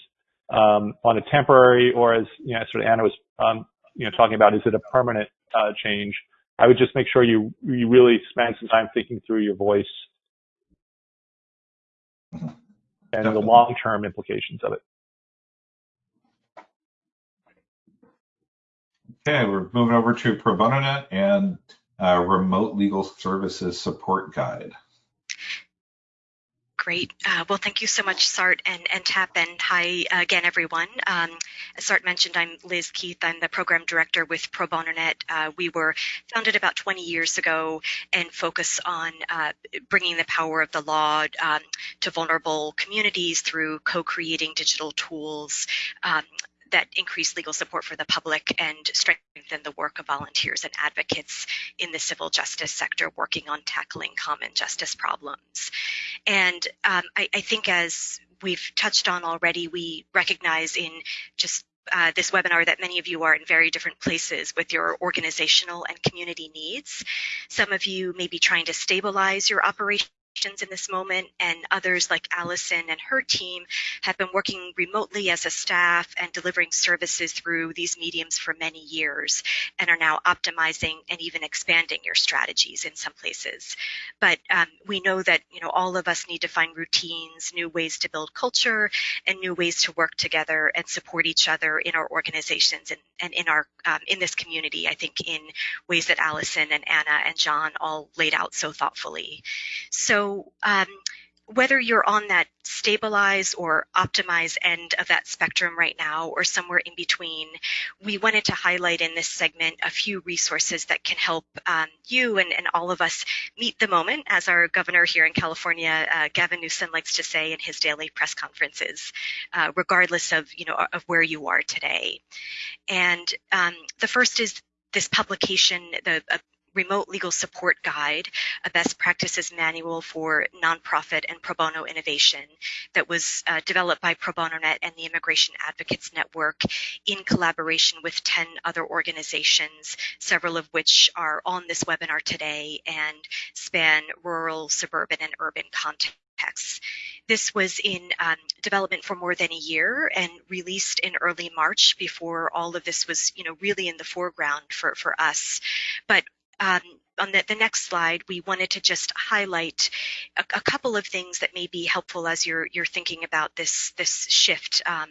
[SPEAKER 3] um, on a temporary or as, you know, sort of Anna was, um, you know, talking about, is it a permanent uh, change, I would just make sure you you really spend some time thinking through your voice and Definitely. the long-term implications of it.
[SPEAKER 1] Okay, we're moving over to Pro Bono Net and uh, Remote Legal Services Support Guide.
[SPEAKER 5] Great. Uh, well, thank you so much, Sart and, and TAP, and hi again, everyone. Um, as Sart mentioned, I'm Liz Keith. I'm the program director with Pro Bono Net. Uh, we were founded about 20 years ago and focus on uh, bringing the power of the law um, to vulnerable communities through co-creating digital tools um, that increase legal support for the public and strengthen the work of volunteers and advocates in the civil justice sector working on tackling common justice problems. And um, I, I think as we've touched on already, we recognize in just uh, this webinar that many of you are in very different places with your organizational and community needs. Some of you may be trying to stabilize your operation in this moment, and others like Allison and her team have been working remotely as a staff and delivering services through these mediums for many years and are now optimizing and even expanding your strategies in some places. But um, we know that you know all of us need to find routines, new ways to build culture, and new ways to work together and support each other in our organizations and, and in our um, in this community. I think in ways that Allison and Anna and John all laid out so thoughtfully. So so um, whether you're on that stabilize or optimize end of that spectrum right now or somewhere in between, we wanted to highlight in this segment a few resources that can help um, you and, and, all of us meet the moment, as our governor here in California, uh, Gavin Newsom, likes to say in his daily press conferences, uh, regardless of you know of where you are today. And um, the first is this publication, the Remote Legal Support Guide, a best practices manual for nonprofit and pro bono innovation that was uh, developed by Pro Bono.net and the Immigration Advocates Network in collaboration with 10 other organizations, several of which are on this webinar today and span rural, suburban, and urban contexts. This was in um, development for more than a year and released in early March before all of this was, you know, really in the foreground for, for us. But um, on the, the, next slide, we wanted to just highlight a, a, couple of things that may be helpful as you're, you're thinking about this, this shift. Um,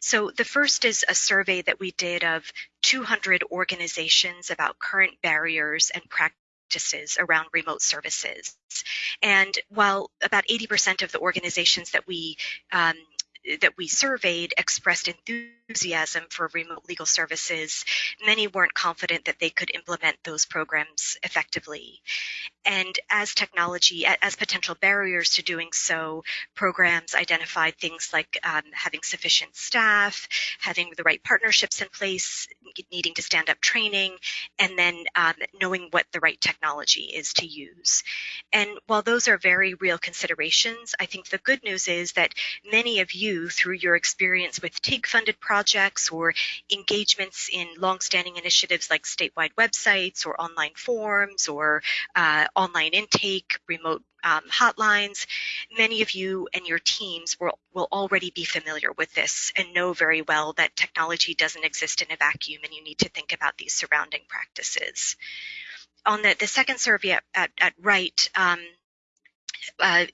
[SPEAKER 5] so the first is a survey that we did of 200 organizations about current barriers and practices around remote services. And while about 80% of the organizations that we um, that we surveyed expressed enthusiasm for remote legal services, many weren't confident that they could implement those programs effectively. And as technology, as potential barriers to doing so, programs identified things like um, having sufficient staff, having the right partnerships in place, needing to stand up training, and then um, knowing what the right technology is to use. And while those are very real considerations, I think the good news is that many of you, through your experience with TIG funded projects or engagements in longstanding initiatives like statewide websites or online forums or uh, online intake, remote um, hotlines, many of you and your teams will, will already be familiar with this and know very well that technology doesn't exist in a vacuum and you need to think about these surrounding practices. On the, the second survey at, at, at right, um, uh,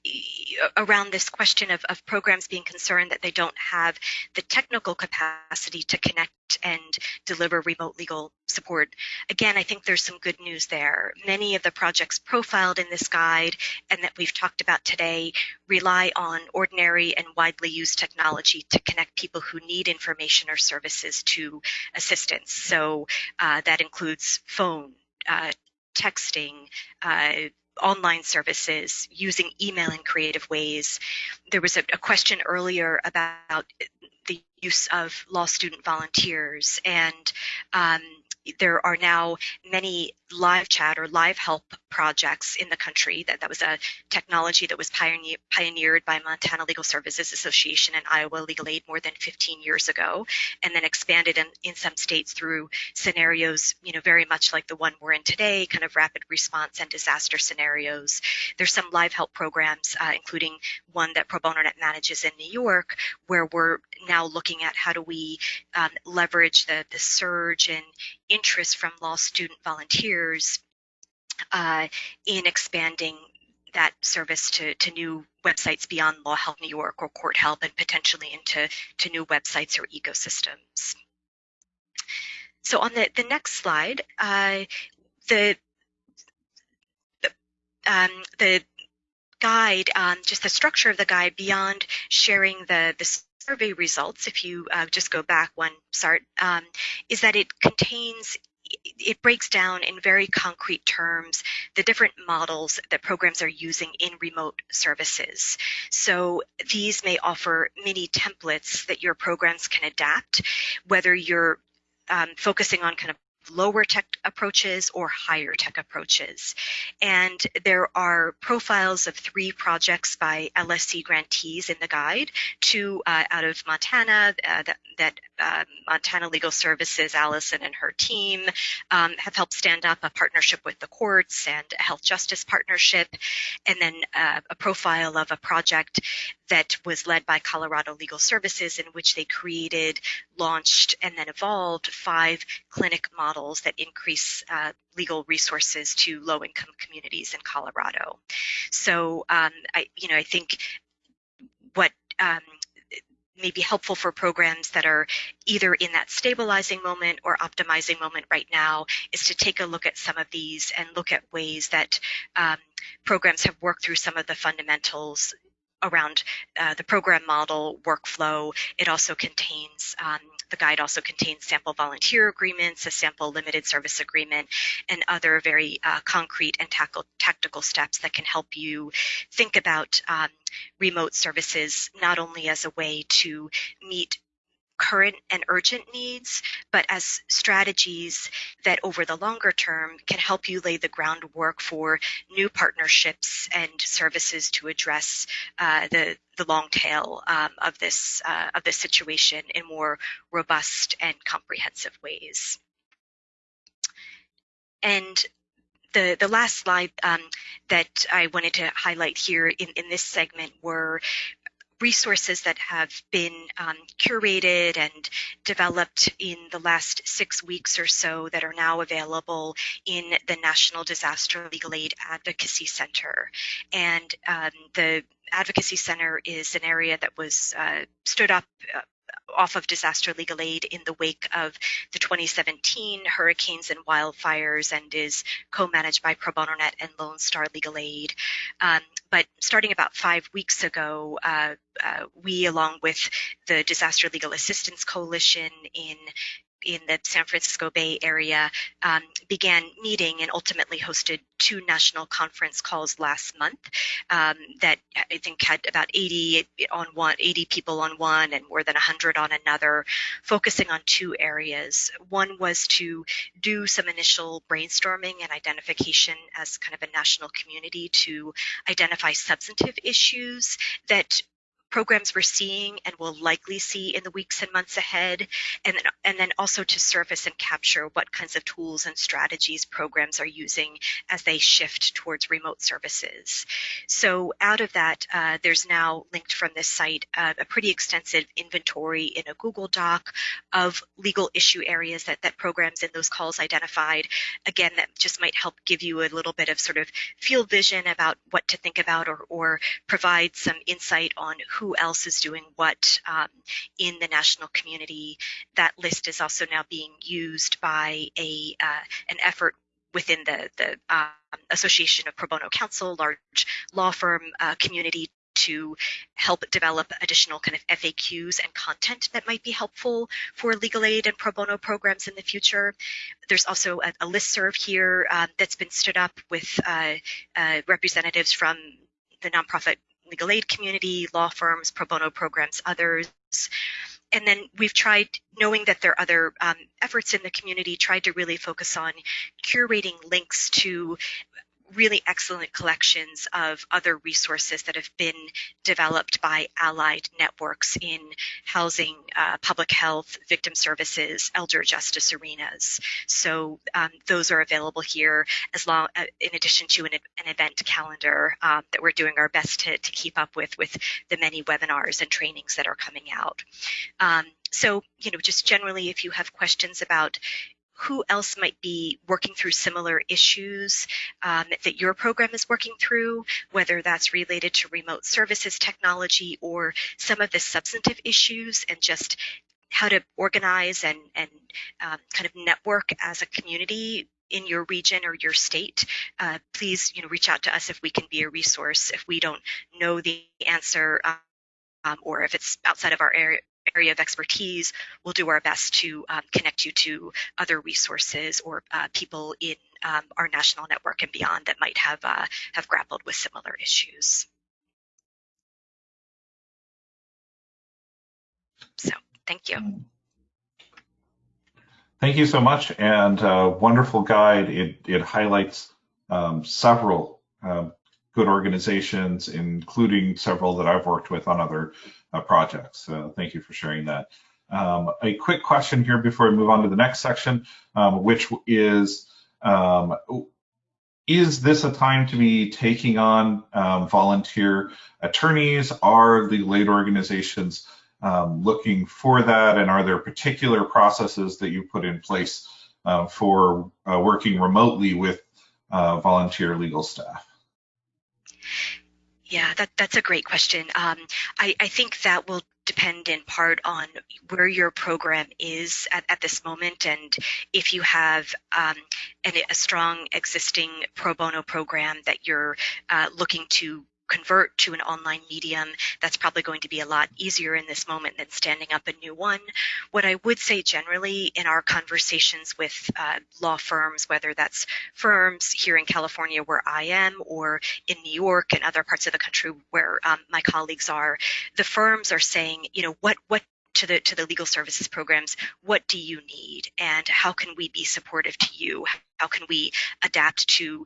[SPEAKER 5] around this question of, of, programs being concerned that they don't have the technical capacity to connect and deliver remote legal support. Again, I think there's some good news there. Many of the projects profiled in this guide and that we've talked about today rely on ordinary and widely used technology to connect people who need information or services to assistance. So uh, that includes phone, uh, texting, uh, online services, using email in creative ways. There was a, a question earlier about the use of law student volunteers and um, there are now many live chat or live help projects in the country. That, that was a technology that was pioneer, pioneered by Montana Legal Services Association and Iowa Legal Aid more than 15 years ago, and then expanded in, in some states through scenarios, you know, very much like the one we're in today, kind of rapid response and disaster scenarios. There's some live help programs, uh, including one that Pro Bono Net manages in New York, where we're now looking at how do we um, leverage the, the surge in interest from law student volunteers uh, in expanding that service to, to new websites beyond Law Help New York or Court Help and potentially into to new websites or ecosystems. So on the, the next slide, uh, the, the, um, the guide, um, just the structure of the guide beyond sharing the, the survey results, if you uh, just go back one, Sart, um, is that it contains it breaks down in very concrete terms the different models that programs are using in remote services. So these may offer mini templates that your programs can adapt, whether you're um, focusing on kind of lower tech approaches or higher tech approaches. And there are profiles of three projects by LSC grantees in the guide, two uh, out of Montana uh, that, that uh, Montana Legal Services, Allison and her team um, have helped stand up a partnership with the courts and a health justice partnership, and then uh, a profile of a project that was led by Colorado Legal Services in which they created, launched, and then evolved five clinic models that increase uh, legal resources to low-income communities in Colorado. So, um, I, you know, I think what um, may be helpful for programs that are either in that stabilizing moment or optimizing moment right now is to take a look at some of these and look at ways that um, programs have worked through some of the fundamentals around uh, the program model workflow. It also contains um, the guide also contains sample volunteer agreements, a sample limited service agreement, and other very uh, concrete and tactical steps that can help you think about um, remote services not only as a way to meet current and urgent needs, but as strategies that over the longer term can help you lay the groundwork for new partnerships and services to address uh, the the long tail um, of this uh, of this situation in more robust and comprehensive ways. And the, the last slide um, that I wanted to highlight here in, in this segment were resources that have been um, curated and developed in the last six weeks or so that are now available in the National Disaster Legal Aid Advocacy Center. And um, the Advocacy Center is an area that was uh, stood up uh, off of disaster legal aid in the wake of the 2017 hurricanes and wildfires and is co-managed by Pro Bono Net and Lone Star Legal Aid. Um, but starting about five weeks ago, uh, uh, we, along with the Disaster Legal Assistance Coalition in in the San Francisco Bay Area um, began meeting and ultimately hosted two national conference calls last month um, that I think had about 80 on one, 80 people on one and more than 100 on another, focusing on two areas. One was to do some initial brainstorming and identification as kind of a national community to identify substantive issues that programs we're seeing and will likely see in the weeks and months ahead, and then, and then also to surface and capture what kinds of tools and strategies programs are using as they shift towards remote services. So out of that, uh, there's now linked from this site uh, a pretty extensive inventory in a Google Doc of legal issue areas that, that programs in those calls identified. Again, that just might help give you a little bit of sort of field vision about what to think about or, or provide some insight on who else is doing what um, in the national community. That list is also now being used by a uh, an effort within the the um, Association of Pro Bono Counsel, large law firm uh, community to help develop additional kind of FAQs and content that might be helpful for legal aid and pro bono programs in the future. There's also a, a list serve here um, that's been stood up with uh, uh, representatives from the nonprofit legal aid community, law firms, pro bono programs, others. And then we've tried, knowing that there are other um, efforts in the community, tried to really focus on curating links to really excellent collections of other resources that have been developed by allied networks in housing, uh, public health, victim services, elder justice arenas. So um, those are available here as long, uh, in addition to an, an event calendar um, that we're doing our best to, to keep up with, with the many webinars and trainings that are coming out. Um, so, you know, just generally, if you have questions about who else might be working through similar issues um, that your program is working through, whether that's related to remote services technology or some of the substantive issues and just how to organize and, and um, kind of network as a community in your region or your state, uh, please you know reach out to us if we can be a resource. If we don't know the answer um, or if it's outside of our area, area of expertise, we'll do our best to um, connect you to other resources or uh, people in um, our national network and beyond that might have uh, have grappled with similar issues. So, thank you.
[SPEAKER 1] Thank you so much, and uh, wonderful guide. It it highlights um, several um, good organizations, including several that I've worked with on other uh, projects. So thank you for sharing that. Um, a quick question here before we move on to the next section, um, which is, um, is this a time to be taking on um, volunteer attorneys? Are the aid organizations um, looking for that? And are there particular processes that you put in place uh, for uh, working remotely with uh, volunteer legal staff?
[SPEAKER 5] Yeah, that, that's a great question. Um, I, I think that will depend in part on where your program is at, at this moment and if you have um, an, a strong existing pro bono program that you're uh, looking to convert to an online medium, that's probably going to be a lot easier in this moment than standing up a new one. What I would say generally in our conversations with uh, law firms, whether that's firms here in California where I am or in New York and other parts of the country where um, my colleagues are, the firms are saying, you know, what, what to the to the legal services programs what do you need and how can we be supportive to you how can we adapt to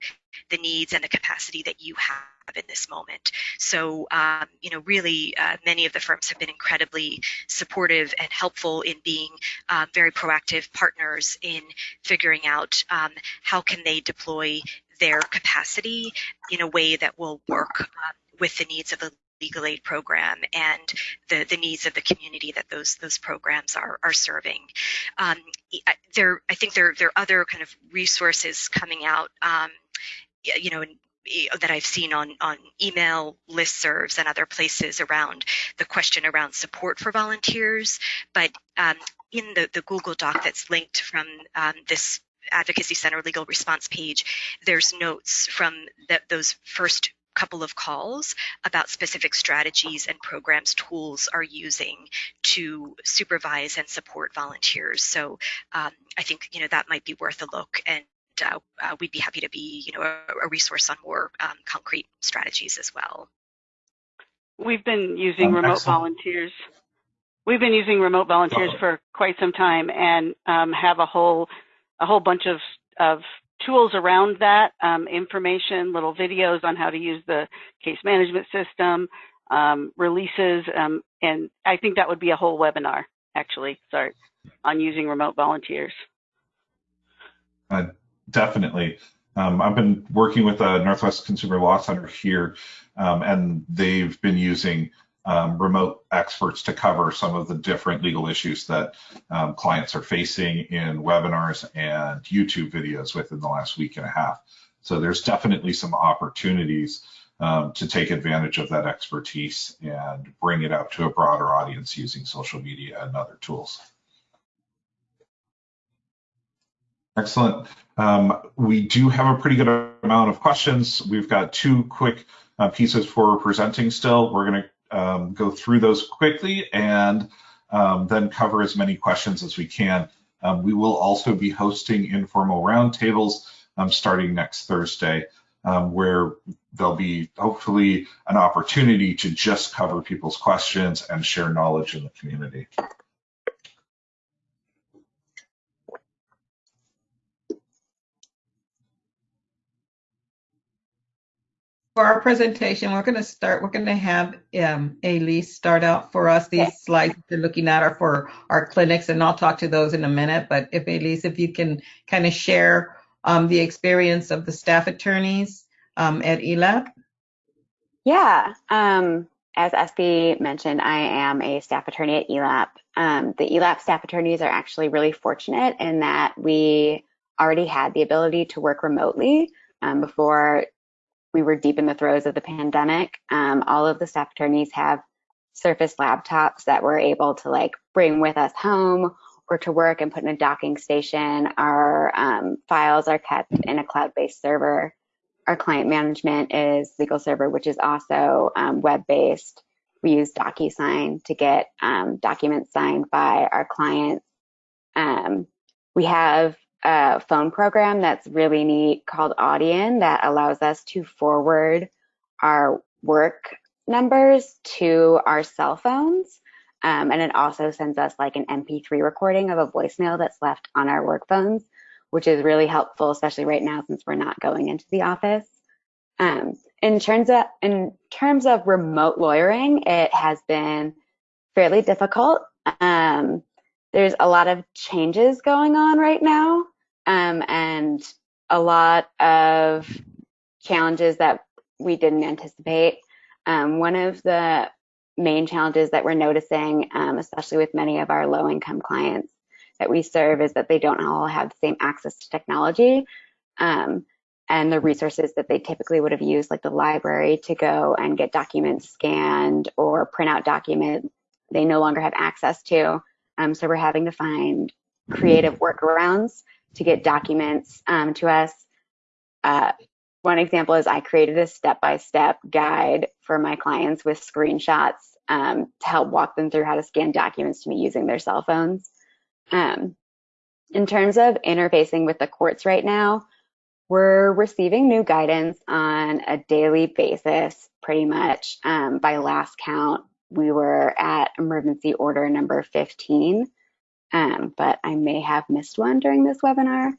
[SPEAKER 5] the needs and the capacity that you have in this moment. So, um, you know, really, uh, many of the firms have been incredibly supportive and helpful in being uh, very proactive partners in figuring out um, how can they deploy their capacity in a way that will work um, with the needs of the legal aid program and the, the needs of the community that those those programs are are serving. Um, there, I think there there are other kind of resources coming out. Um, you know, that I've seen on, on email listservs and other places around the question around support for volunteers. But um, in the, the Google Doc that's linked from um, this Advocacy Center legal response page, there's notes from the, those first couple of calls about specific strategies and programs tools are using to supervise and support volunteers. So um, I think you know that might be worth a look, and uh, uh, we'd be happy to be you know a, a resource on more um, concrete strategies as well.
[SPEAKER 2] We've been using um, remote excellent. volunteers. We've been using remote volunteers for quite some time, and um, have a whole a whole bunch of of tools around that, um, information, little videos on how to use the case management system, um, releases, um, and I think that would be a whole webinar, actually, sorry, on using remote volunteers.
[SPEAKER 1] Uh, definitely. Um, I've been working with the Northwest Consumer Law Center here, um, and they've been using um, remote experts to cover some of the different legal issues that um, clients are facing in webinars and YouTube videos within the last week and a half. So there's definitely some opportunities um, to take advantage of that expertise and bring it out to a broader audience using social media and other tools. Excellent. Um, we do have a pretty good amount of questions. We've got two quick uh, pieces for presenting still. We're going to um, go through those quickly and um, then cover as many questions as we can. Um, we will also be hosting informal roundtables um, starting next Thursday, um, where there'll be hopefully an opportunity to just cover people's questions and share knowledge in the community.
[SPEAKER 6] For our presentation, we're going to start, we're going to have um, Elise start out for us. These slides you're looking at are for our clinics, and I'll talk to those in a minute. But if Elise, if you can kind of share um, the experience of the staff attorneys um, at ELAP.
[SPEAKER 7] Yeah, um, as SB mentioned, I am a staff attorney at ELAP. Um, the ELAP staff attorneys are actually really fortunate in that we already had the ability to work remotely um, before we were deep in the throes of the pandemic. Um, all of the staff attorneys have Surface laptops that we're able to like bring with us home or to work and put in a docking station. Our um, files are kept in a cloud-based server. Our client management is legal server, which is also um, web-based. We use DocuSign to get um, documents signed by our clients. Um, we have a phone program that's really neat called Audian that allows us to forward our work numbers to our cell phones. Um, and it also sends us like an MP3 recording of a voicemail that's left on our work phones, which is really helpful, especially right now since we're not going into the office. Um, in terms of in terms of remote lawyering, it has been fairly difficult. Um, there's a lot of changes going on right now um, and a lot of challenges that we didn't anticipate. Um, one of the main challenges that we're noticing, um, especially with many of our low income clients that we serve, is that they don't all have the same access to technology. Um, and the resources that they typically would have used, like the library to go and get documents scanned or print out documents, they no longer have access to. Um, so we're having to find creative workarounds to get documents um, to us. Uh, one example is I created a step-by-step guide for my clients with screenshots um, to help walk them through how to scan documents to me using their cell phones. Um, in terms of interfacing with the courts right now, we're receiving new guidance on a daily basis, pretty much. Um, by last count, we were at emergency order number 15 um, but I may have missed one during this webinar.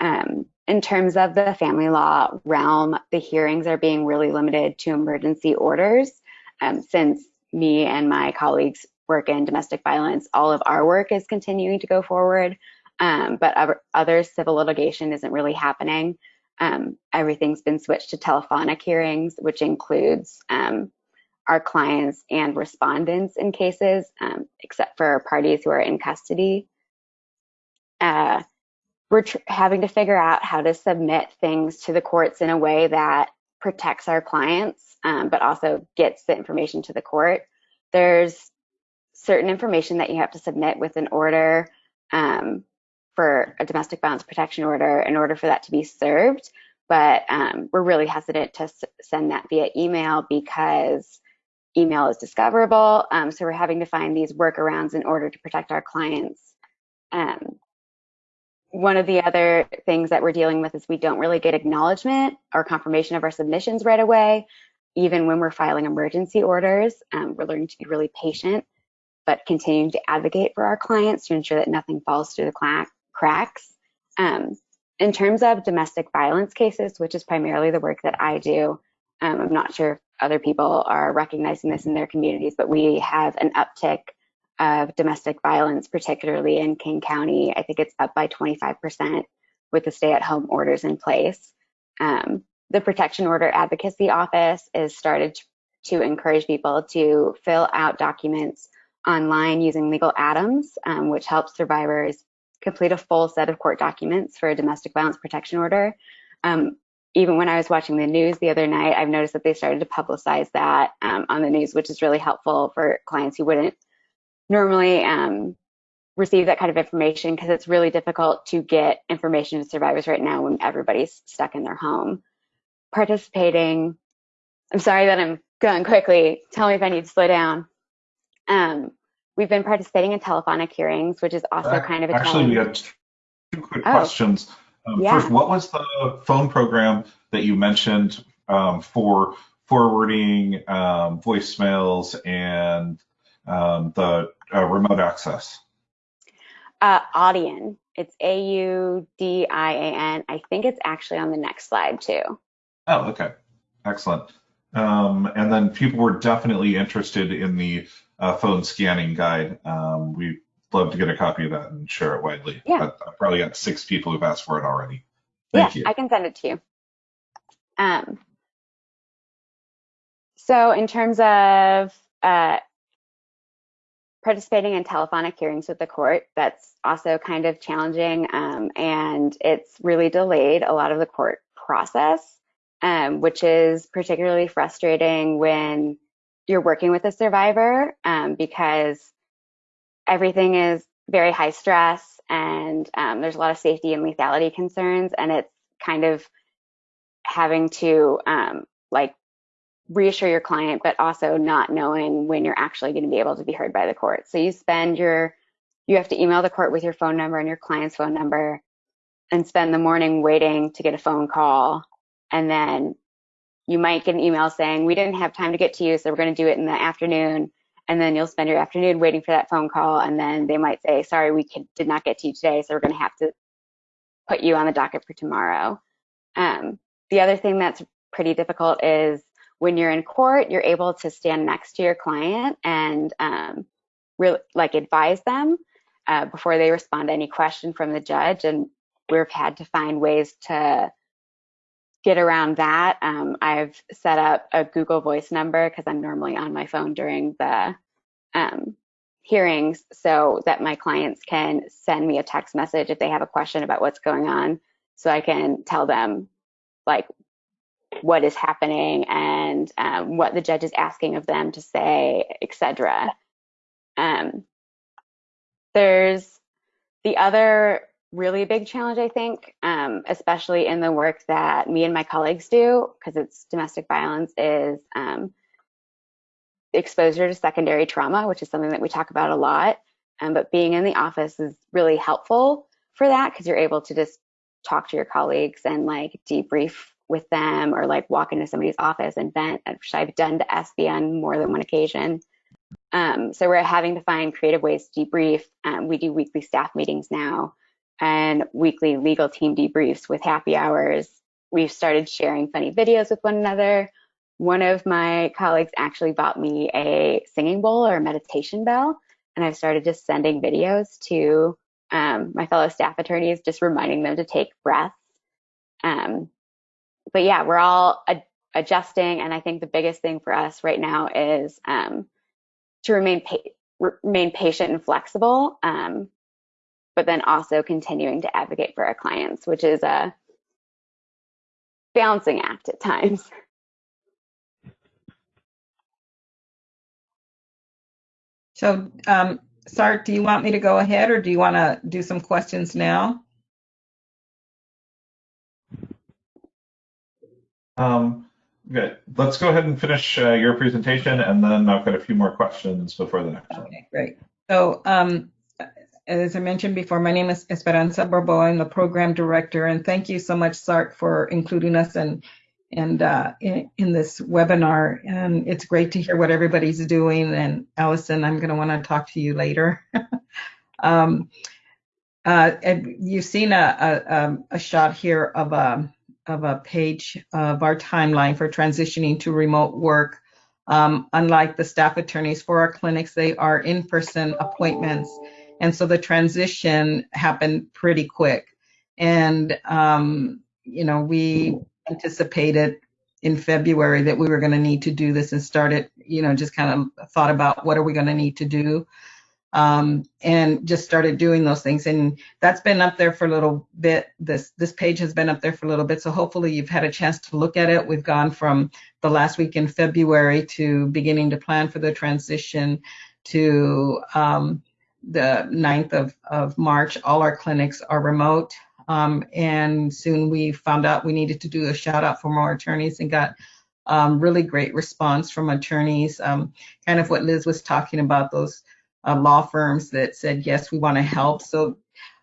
[SPEAKER 7] Um, in terms of the family law realm, the hearings are being really limited to emergency orders. Um, since me and my colleagues work in domestic violence, all of our work is continuing to go forward, um, but other, other, civil litigation isn't really happening. Um, everything's been switched to telephonic hearings, which includes um, our clients and respondents in cases, um, except for parties who are in custody. Uh, we're having to figure out how to submit things to the courts in a way that protects our clients, um, but also gets the information to the court. There's certain information that you have to submit with an order um, for a domestic violence protection order in order for that to be served. but um, we're really hesitant to send that via email because email is discoverable. Um, so we're having to find these workarounds in order to protect our clients. Um, one of the other things that we're dealing with is we don't really get acknowledgement or confirmation of our submissions right away, even when we're filing emergency orders. Um, we're learning to be really patient, but continuing to advocate for our clients to ensure that nothing falls through the cracks. Um, in terms of domestic violence cases, which is primarily the work that I do, um, I'm not sure other people are recognizing this in their communities, but we have an uptick of domestic violence, particularly in King County. I think it's up by 25% with the stay at home orders in place. Um, the Protection Order Advocacy Office is started to encourage people to fill out documents online using Legal Atoms, um, which helps survivors complete a full set of court documents for a domestic violence protection order. Um, even when I was watching the news the other night, I've noticed that they started to publicize that um, on the news, which is really helpful for clients who wouldn't normally um, receive that kind of information because it's really difficult to get information to survivors right now when everybody's stuck in their home. Participating, I'm sorry that I'm going quickly. Tell me if I need to slow down. Um, we've been participating in telephonic hearings, which is also uh, kind of a
[SPEAKER 1] actually challenge. we got two quick oh. questions. Um, yeah. First, what was the phone program that you mentioned um, for forwarding um, voicemails and um, the uh, remote access?
[SPEAKER 7] Uh, Audian. It's A U D I A N. I think it's actually on the next slide too.
[SPEAKER 1] Oh, okay. Excellent. Um, and then people were definitely interested in the uh, phone scanning guide. Um, we'd love to get a copy of that and share it widely.
[SPEAKER 7] Yeah.
[SPEAKER 1] I've probably got six people who've asked for it already. Thank
[SPEAKER 7] yeah,
[SPEAKER 1] you.
[SPEAKER 7] I can send it to you. Um, so in terms of uh, participating in telephonic hearings with the court, that's also kind of challenging um, and it's really delayed a lot of the court process, um, which is particularly frustrating when you're working with a survivor um, because everything is very high stress and um, there's a lot of safety and lethality concerns and it's kind of having to um, like reassure your client but also not knowing when you're actually going to be able to be heard by the court so you spend your you have to email the court with your phone number and your client's phone number and spend the morning waiting to get a phone call and then you might get an email saying, we didn't have time to get to you, so we're going to do it in the afternoon. And then you'll spend your afternoon waiting for that phone call. And then they might say, sorry, we could, did not get to you today, so we're going to have to put you on the docket for tomorrow. Um, the other thing that's pretty difficult is when you're in court, you're able to stand next to your client and um, really like advise them uh, before they respond to any question from the judge. And we've had to find ways to get around that, um, I've set up a Google Voice number because I'm normally on my phone during the um, hearings so that my clients can send me a text message if they have a question about what's going on so I can tell them like what is happening and um, what the judge is asking of them to say, etc. Um, there's the other really a big challenge, I think, um, especially in the work that me and my colleagues do, because it's domestic violence, is um, exposure to secondary trauma, which is something that we talk about a lot. Um, but being in the office is really helpful for that because you're able to just talk to your colleagues and like debrief with them or like walk into somebody's office and vent, which I've done to SB on more than one occasion. Um, so we're having to find creative ways to debrief. Um, we do weekly staff meetings now and weekly legal team debriefs with happy hours. We've started sharing funny videos with one another. One of my colleagues actually bought me a singing bowl or a meditation bell, and I've started just sending videos to um, my fellow staff attorneys, just reminding them to take breaths. Um, but yeah, we're all ad- adjusting, and I think the biggest thing for us right now is um, to remain pa- remain patient and flexible. Um, but then also continuing to advocate for our clients, which is a balancing act at times. (laughs)
[SPEAKER 6] So, um, Sart, do you want me to go ahead or do you want to do some questions now?
[SPEAKER 1] Um, good. Let's go ahead and finish uh, your presentation, and then I've got a few more questions before the next one.
[SPEAKER 6] Okay, great. So um, as I mentioned before, my name is Esperanza Borboa. I'm the program director, and thank you so much, SART, for including us and and uh, in, in, this webinar. And it's great to hear what everybody's doing. And Allison, I'm going to want to talk to you later. (laughs) um, uh, you've seen a, a, um, a, shot here of a of a page of our timeline for transitioning to remote work. Um, unlike the staff attorneys for our clinics, they are in-person appointments. And so the transition happened pretty quick. And, um, you know, we anticipated in February that we were going to need to do this and started, you know, just kind of thought about what are we going to need to do um, and just started doing those things. And that's been up there for a little bit. This this page has been up there for a little bit. So hopefully you've had a chance to look at it. We've gone from the last week in February to beginning to plan for the transition to um, the 9th of, of March. All our clinics are remote. Um, and soon we found out we needed to do a shout out for more attorneys and got um, really great response from attorneys. Um, kind of what Liz was talking about, those uh, law firms that said, yes, we want to help. So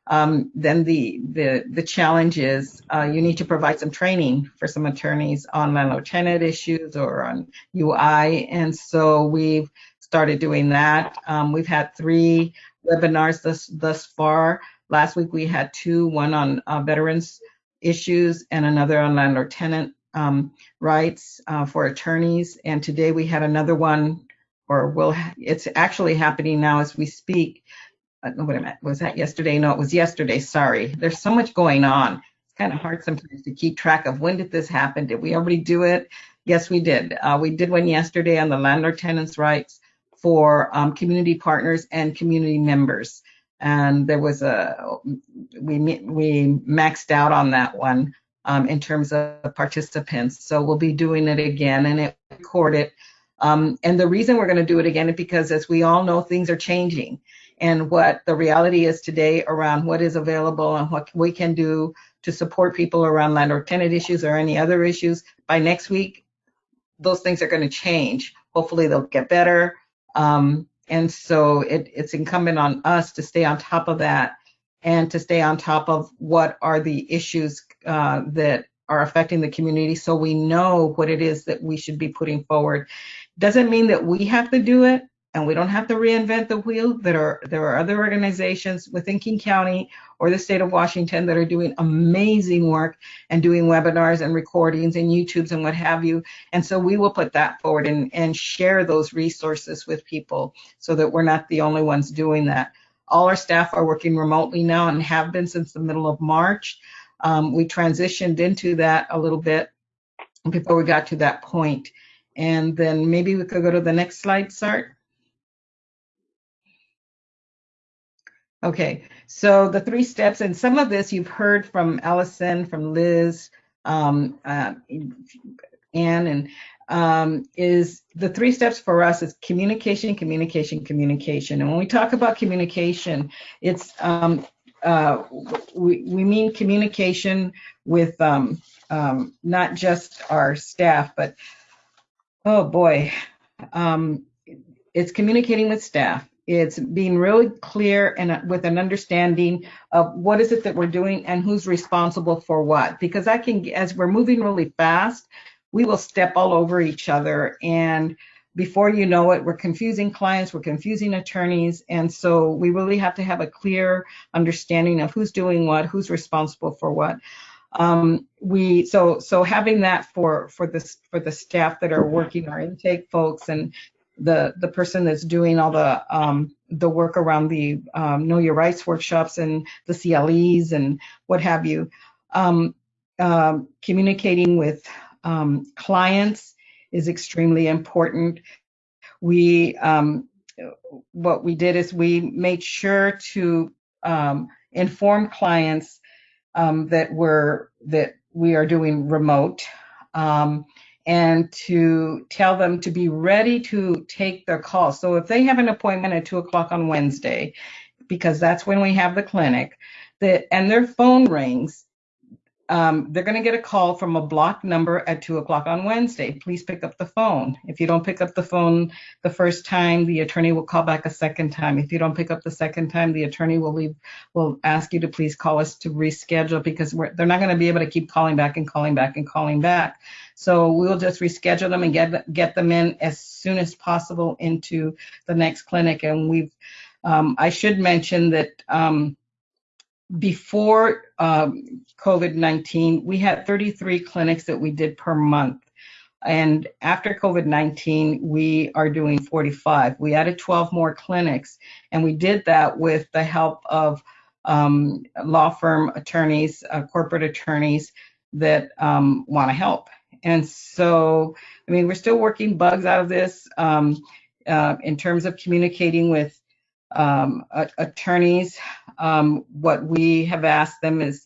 [SPEAKER 6] um, then the, the, the challenge is uh, you need to provide some training for some attorneys on landlord tenant issues or on UI. And so we've started doing that. Um, we've had three webinars thus, thus far. Last week we had two, one on uh, veterans issues and another on landlord tenant um, rights uh, for attorneys. And today we had another one, or will it's actually happening now as we speak. Uh, wait a minute, was that yesterday? No, it was yesterday. Sorry. There's so much going on. It's kind of hard sometimes to keep track of when did this happen? Did we already do it? Yes, we did. Uh, we did one yesterday on the landlord tenants rights for um, community partners and community members and there was a we we maxed out on that one um, in terms of participants. So we'll be doing it again and it recorded. Um, and the reason we're going to do it again is because, as we all know, things are changing, and what the reality is today around what is available and what we can do to support people around landlord tenant issues or any other issues. By next week, those things are going to change. Hopefully, they'll get better. Um, and so it, it's incumbent on us to stay on top of that and to stay on top of what are the issues uh, that are affecting the community so we know what it is that we should be putting forward. Doesn't mean that we have to do it and we don't have to reinvent the wheel. There are there are other organizations within King County or the state of Washington that are doing amazing work and doing webinars and recordings and YouTubes and what have you. And so we will put that forward and, and share those resources with people so that we're not the only ones doing that. All our staff are working remotely now and have been since the middle of March. Um, we transitioned into that a little bit before we got to that point. And then maybe we could go to the next slide, Sart. Okay, so the three steps, and some of this you've heard from Allison, from Liz, um, uh, Anne, and um, is the three steps for us is communication, communication, communication. And when we talk about communication, it's um, uh, we, we mean communication with um, um, not just our staff, but oh boy, um, it's communicating with staff it's being really clear and uh, with an understanding of what is it that we're doing and who's responsible for what. Because I can, as we're moving really fast, we will step all over each other. And before you know it, we're confusing clients, we're confusing attorneys. And so we really have to have a clear understanding of who's doing what, who's responsible for what. Um, we so so having that for for the for the staff that are working our intake folks and the the person that's doing all the um, the work around the um, Know Your Rights workshops and the CLEs and what have you. Um, uh, communicating with um, clients is extremely important. We um, what we did is we made sure to inform clients that we're that we are doing remote. And to tell them to be ready to take their call. So if they have an appointment at two o'clock on Wednesday, because that's when we have the clinic, that and their phone rings, um, they're going to get a call from a blocked number at two o'clock on Wednesday. Please pick up the phone. If you don't pick up the phone the first time, the attorney will call back a second time. If you don't pick up the second time, the attorney will leave, will ask you to please call us to reschedule because we're they're not going to be able to keep calling back and calling back and calling back. So we'll just reschedule them and get get them in as soon as possible into the next clinic. And we've, um, I should mention that. Um, before um, COVID-19, we had 33 clinics that we did per month. And after COVID-19, we are doing 45. We added 12 more clinics, and we did that with the help of um, law firm attorneys, uh, corporate attorneys that um, want to help. And so, I mean, we're still working bugs out of this um, uh, in terms of communicating with um, attorneys, um, what we have asked them is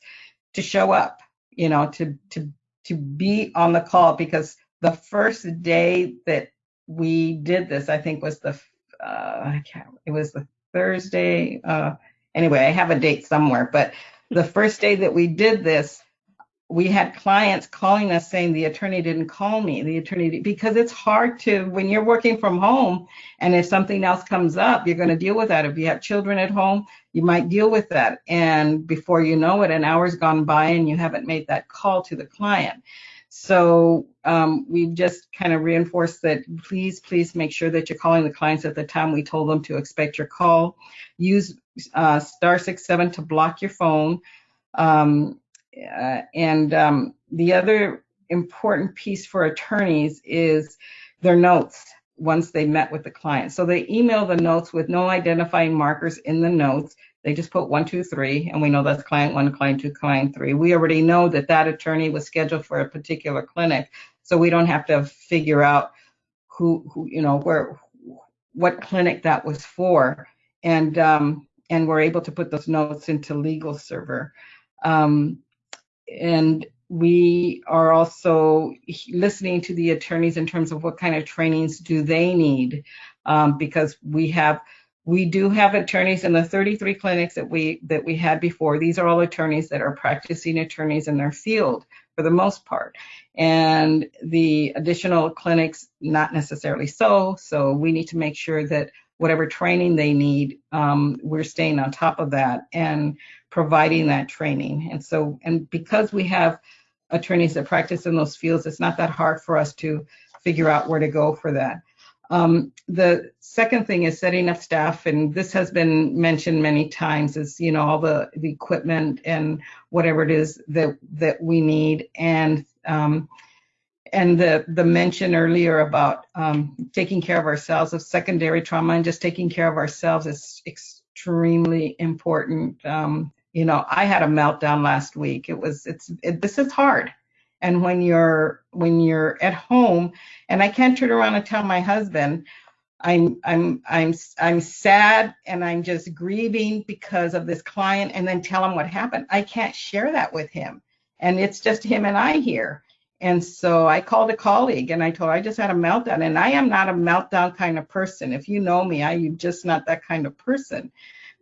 [SPEAKER 6] to show up, you know, to to to be on the call because the first day that we did this, I think was the uh, it was the Thursday. Uh, anyway, I have a date somewhere, but the first day that we did this, we had clients calling us saying the attorney didn't call me. The attorney because it's hard to when you're working from home and if something else comes up you're going to deal with that. If you have children at home you might deal with that. And before you know it an hour's gone by and you haven't made that call to the client. So um, we've just kind of reinforced that please please make sure that you're calling the clients at the time we told them to expect your call. Use uh, star six seven to block your phone. Um, uh, and um, the other important piece for attorneys is their notes once they met with the client. So they email the notes with no identifying markers in the notes. They just put one, two, three, and we know that's client one, client two, client three. We already know that that attorney was scheduled for a particular clinic, so we don't have to figure out who, who you know, where, what clinic that was for, and um, and we're able to put those notes into Legal Server. Um, and we are also listening to the attorneys in terms of what kind of trainings do they need um, because we have we do have attorneys in the 33 clinics that we that we had before. These are all attorneys that are practicing attorneys in their field for the most part. And the additional clinics not necessarily so. So we need to make sure that whatever training they need um, we're staying on top of that and providing that training. And so, and because we have attorneys that practice in those fields, it's not that hard for us to figure out where to go for that. Um, the second thing is setting up staff, and this has been mentioned many times, is you know all the, the equipment and whatever it is that that we need, and um, and the the mention earlier about um, taking care of ourselves of secondary trauma and just taking care of ourselves is extremely important. Um, you know, I had a meltdown last week. It was, it's, it, this is hard. And when you're, when you're at home and I can't turn around and tell my husband, I'm, I'm, I'm, I'm sad and I'm just grieving because of this client and then tell him what happened. I can't share that with him. And it's just him and I here. And so I called a colleague and I told her I just had a meltdown and I am not a meltdown kind of person. If you know me, I am just not that kind of person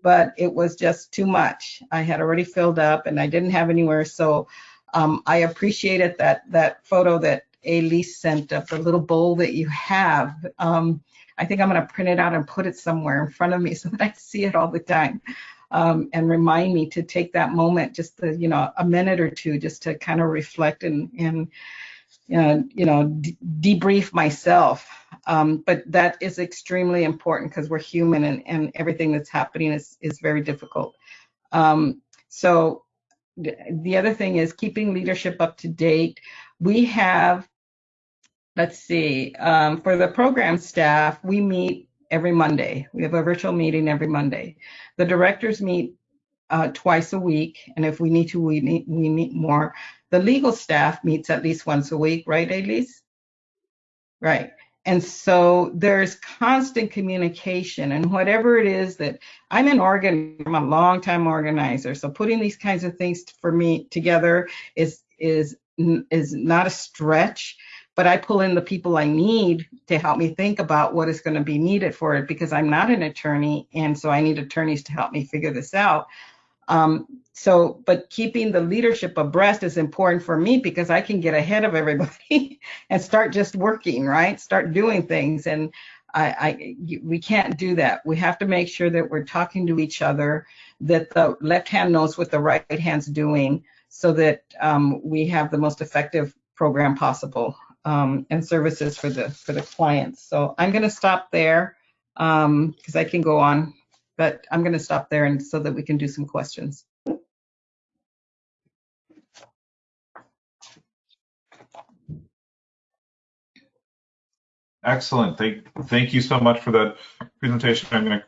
[SPEAKER 6] but it was just too much. I had already filled up and I didn't have anywhere. So um, I appreciated that that photo that Elise sent of the little bowl that you have. Um, I think I'm going to print it out and put it somewhere in front of me (laughs) so that I see it all the time. Um, and remind me to take that moment, just you know, a minute or two, just to kind of reflect and, and you know, debrief myself. Um, but that is extremely important because we're human and, and everything that's happening is, is very difficult. Um, so the other thing is keeping leadership up to date. We have, let's see, um, for the program staff, we meet every Monday. We have a virtual meeting every Monday. The directors meet uh, twice a week, and if we need to, we meet, we meet more. The legal staff meets at least once a week, right, Elise? Right. And so there's constant communication and whatever it is that I'm an organ, I'm a long time organizer. So putting these kinds of things for me together is is is not a stretch, but I pull in the people I need to help me think about what is going to be needed for it because I'm not an attorney and so I need attorneys to help me figure this out. Um, so, but keeping the leadership abreast is important for me because I can get ahead of everybody (laughs) and start just working, right? Start doing things. And I, I, we can't do that. We have to make sure that we're talking to each other, that the left hand knows what the right hand's doing so that um, we have the most effective program possible um, and services for the for the clients. So I'm going to stop there because um, I can go on, but I'm going to stop there and so that we can do some questions.
[SPEAKER 1] Excellent. Thank, thank you so much for that presentation. I'm going to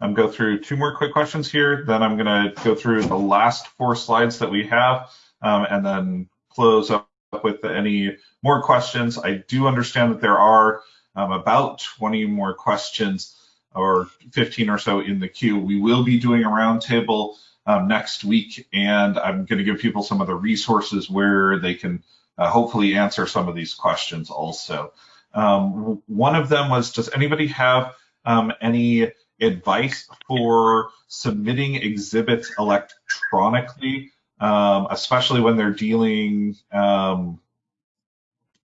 [SPEAKER 1] um, go through two more quick questions here. Then I'm going to go through the last four slides that we have um, and then close up with any more questions. I do understand that there are um, about 20 more questions or 15 or so in the queue. We will be doing a roundtable um, next week, and I'm going to give people some of the resources where they can uh, hopefully answer some of these questions also. Um, one of them was, does anybody have um, any advice for submitting exhibits electronically, um, especially when they're dealing um,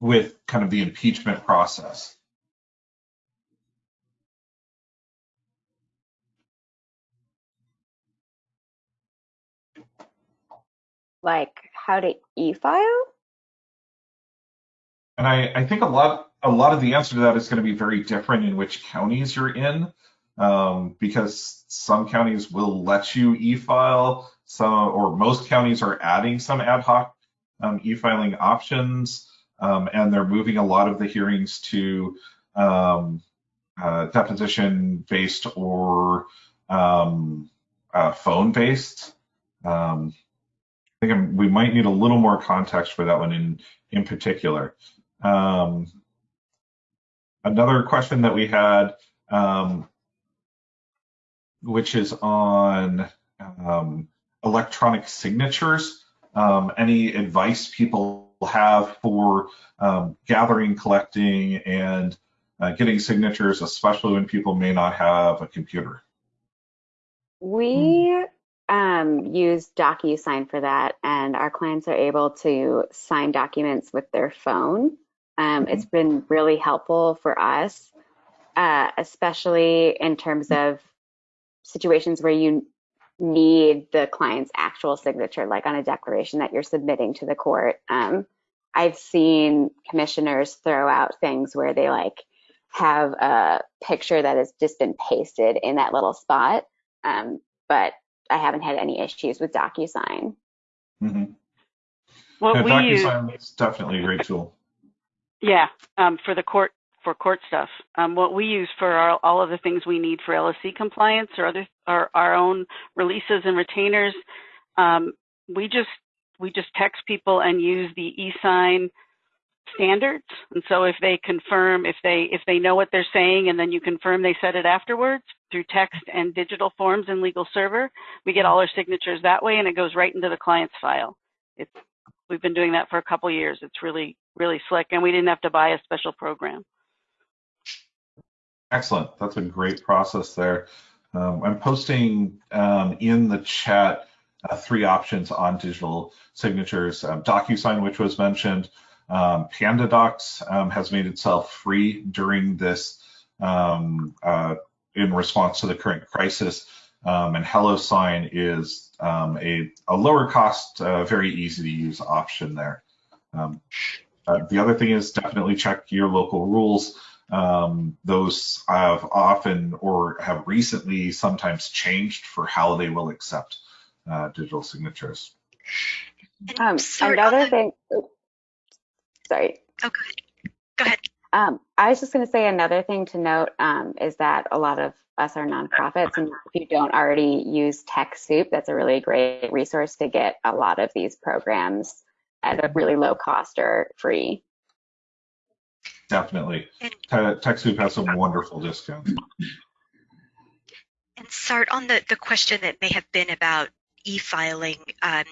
[SPEAKER 1] with kind of the impeachment process?
[SPEAKER 7] Like how to e-file?
[SPEAKER 1] And I, I think a lot a lot of the answer to that is going to be very different in which counties you're in, um, because some counties will let you e-file, some or most counties are adding some ad hoc um, e-filing options, um, and they're moving a lot of the hearings to um, uh, deposition-based or um, uh, phone-based. I think I'm, we might need a little more context for that one in in particular. Um, another question that we had, um, which is on um, electronic signatures. Um, any advice people have for um, gathering, collecting, and uh, getting signatures, especially when people may not have a computer?
[SPEAKER 7] We um, use DocuSign for that, and our clients are able to sign documents with their phone. Um, it's been really helpful for us, uh, especially in terms of situations where you need the client's actual signature, like on a declaration that you're submitting to the court. Um, I've seen commissioners throw out things where they like have a picture that has just been pasted in that little spot, um, but I haven't had any issues with DocuSign.
[SPEAKER 1] Mm-hmm. What yeah, we DocuSign use, is definitely a great tool.
[SPEAKER 2] Yeah, um, for the court for court stuff. Um, what we use for our, all of the things we need for LSC compliance or other our, our own releases and retainers, um, we just we just text people and use the e-sign standards. And so if they confirm, if they if they know what they're saying, and then you confirm they said it afterwards through text and digital forms in Legal Server, we get all our signatures that way, and it goes right into the client's file. It's we've been doing that for a couple years. It's really really slick, and we didn't have to buy a special program.
[SPEAKER 1] Excellent. That's a great process there. Um, I'm posting um, in the chat uh, three options on digital signatures. Um, DocuSign, which was mentioned, um, PandaDocs um, has made itself free during this um, uh, in response to the current crisis. Um, and HelloSign is a, a, lower cost, uh, very easy to use option there. Uh, the other thing is definitely check your local rules. Those have often or have recently sometimes changed for how they will accept uh, digital signatures.
[SPEAKER 7] Um, another thing, sorry.
[SPEAKER 5] Oh, go ahead. Go ahead.
[SPEAKER 7] Um, I was just going to say another thing to note um, is that a lot of us are nonprofits, and if you don't already use TechSoup, that's a really great resource to get a lot of these programs at a really low cost or free.
[SPEAKER 1] Definitely. TechSoup has some wonderful discounts.
[SPEAKER 5] And Sart, on the, the question that may have been about e-filing, um,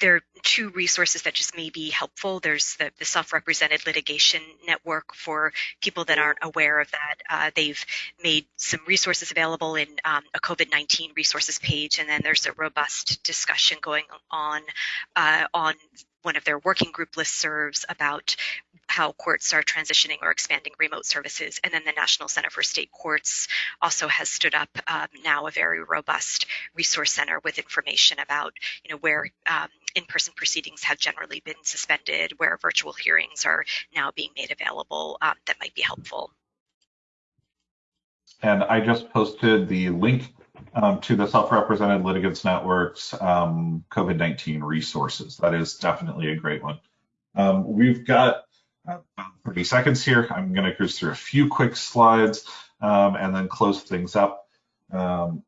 [SPEAKER 5] there are two resources that just may be helpful. There's the, the self-represented litigation network for people that aren't aware of that. Uh, they've made some resources available in um, a COVID-19 resources page, and then there's a robust discussion going on uh, on one of their working group listservs about how courts are transitioning or expanding remote services. And then the National Center for State Courts also has stood up um, now a very robust resource center with information about, you know, where um, in-person proceedings have generally been suspended, where virtual hearings are now being made available um, that might be helpful.
[SPEAKER 1] And I just posted the link um, to the Self-Represented Litigants Network's um, COVID-19 resources. That is definitely a great one. Um, we've got about 30 seconds here. I'm going to cruise through a few quick slides um, and then close things up. Um,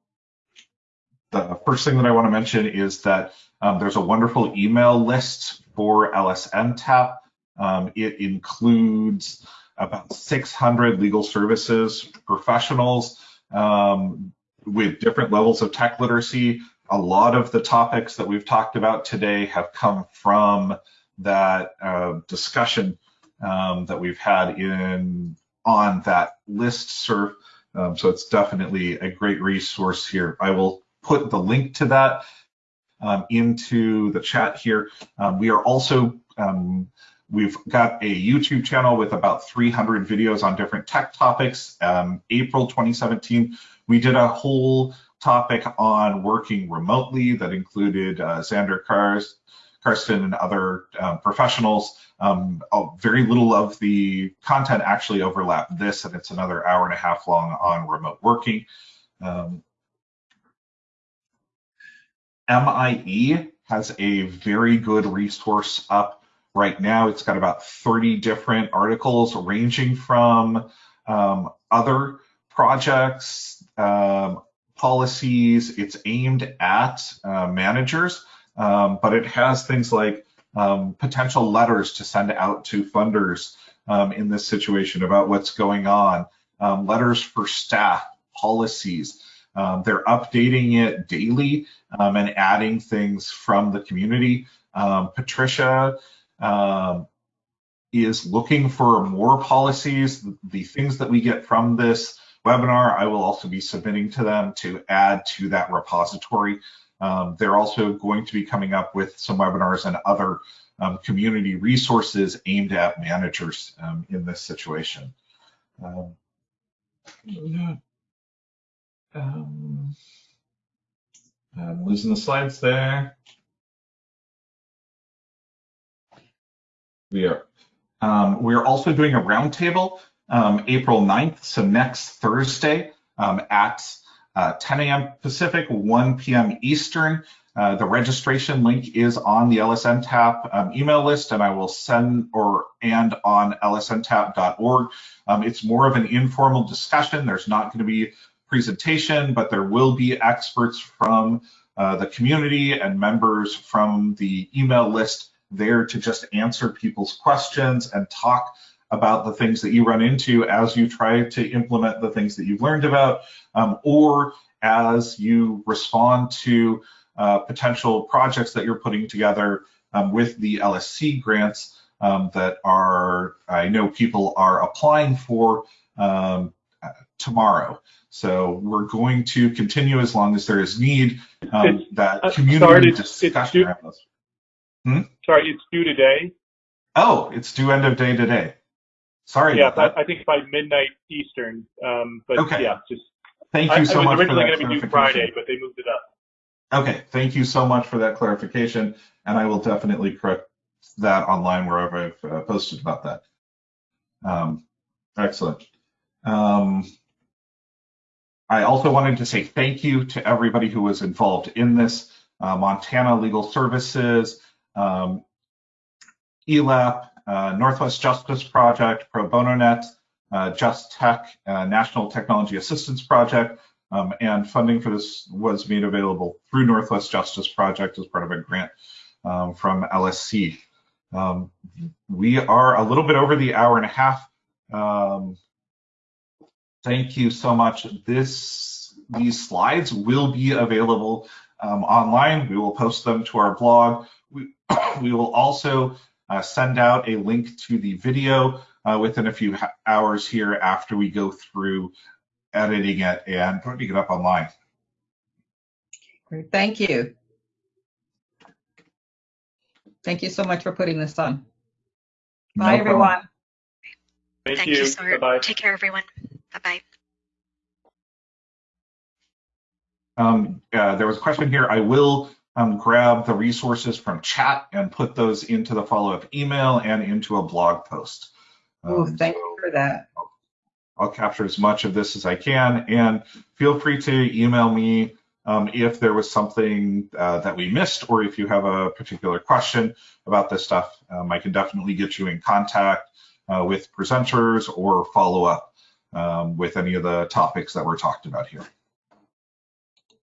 [SPEAKER 1] the first thing that I want to mention is that um, there's a wonderful email list for LSNTAP. it includes about 600 legal services professionals um, with different levels of tech literacy. A lot of the topics that we've talked about today have come from that uh, discussion um, that we've had in on that list serve. Um, so it's definitely a great resource here. I will put the link to that um, into the chat here. Um, we are also um, We've got a YouTube channel with about 300 videos on different tech topics. Um, April 2017, we did a whole topic on working remotely that included uh, Xander Kars, And other um, professionals. Um, oh, very little of the content actually overlapped this, and it's another hour and a half long on remote working. Um, MIE has a very good resource up right now. It's got about 30 different articles ranging from um, other projects, um, policies. It's aimed at uh, managers, um, but it has things like um, potential letters to send out to funders um, in this situation about what's going on, um, letters for staff, policies. they're updating it daily and adding things from the community. Patricia um, is looking for more policies. The things that we get from this webinar, I will also be submitting to them to add to that repository. Um, they're also going to be coming up with some webinars and other um, community resources aimed at managers um, in this situation. Um, um, I'm losing the slides there. We are. Um, we are also doing a roundtable April 9th, so next Thursday at uh, 10 a.m. Pacific, 1 p.m. Eastern. Uh, the registration link is on the LSNTAP um, email list, and I will send or and on lsntap.org. Um, it's more of an informal discussion. There's not going to be presentation, but there will be experts from uh, the community and members from the email list there to just answer people's questions and talk about the things that you run into as you try to implement the things that you've learned about, um, or as you respond to uh, potential projects that you're putting together um, with the LSC grants um, that are, I know people are applying for um, tomorrow. So we're going to continue as long as there is need um, that uh, community discussion around this.
[SPEAKER 3] Hmm? Sorry, it's due today.
[SPEAKER 1] Oh, it's due end of day today. Sorry
[SPEAKER 3] yeah, I think by midnight Eastern. Um, but
[SPEAKER 1] okay.
[SPEAKER 3] yeah, just
[SPEAKER 1] thank you so
[SPEAKER 3] I,
[SPEAKER 1] much.
[SPEAKER 3] It was originally going to be due Friday, but they moved it up.
[SPEAKER 1] Okay, thank you so much for that clarification, and I will definitely correct that online wherever I've uh, posted about that. Um, excellent. Um, I also wanted to say thank you to everybody who was involved in this. Uh, Montana Legal Services, um, ELAP, uh, Northwest Justice Project, Pro Bono Net, uh, Just Tech, uh, National Technology Assistance Project, um, and funding for this was made available through Northwest Justice Project as part of a grant um, from LSC. Um, we are a little bit over the hour and a half. Um, thank you so much. This these slides will be available um, online. We will post them to our blog. We, (coughs) we will also uh, send out a link to the video uh, within a few hours here after we go through editing it and putting it up online.
[SPEAKER 6] Great, thank you. Thank you so much for putting this on. Bye,
[SPEAKER 1] problem.
[SPEAKER 6] everyone.
[SPEAKER 8] Thank,
[SPEAKER 5] Thank
[SPEAKER 8] you.
[SPEAKER 5] you, Sart.
[SPEAKER 8] Bye-bye.
[SPEAKER 5] Take care, everyone. Bye-bye.
[SPEAKER 1] Um, uh, there was a question here. I will um, grab the resources from chat and put those into the follow-up email and into a blog post. Um,
[SPEAKER 6] thank
[SPEAKER 1] so
[SPEAKER 6] you for that.
[SPEAKER 1] I'll capture as much of this as I can, and feel free to email me um, if there was something uh, that we missed, or if you have a particular question about this stuff. Um, I can definitely get you in contact uh, with presenters or follow up um, with any of the topics that were talked about here.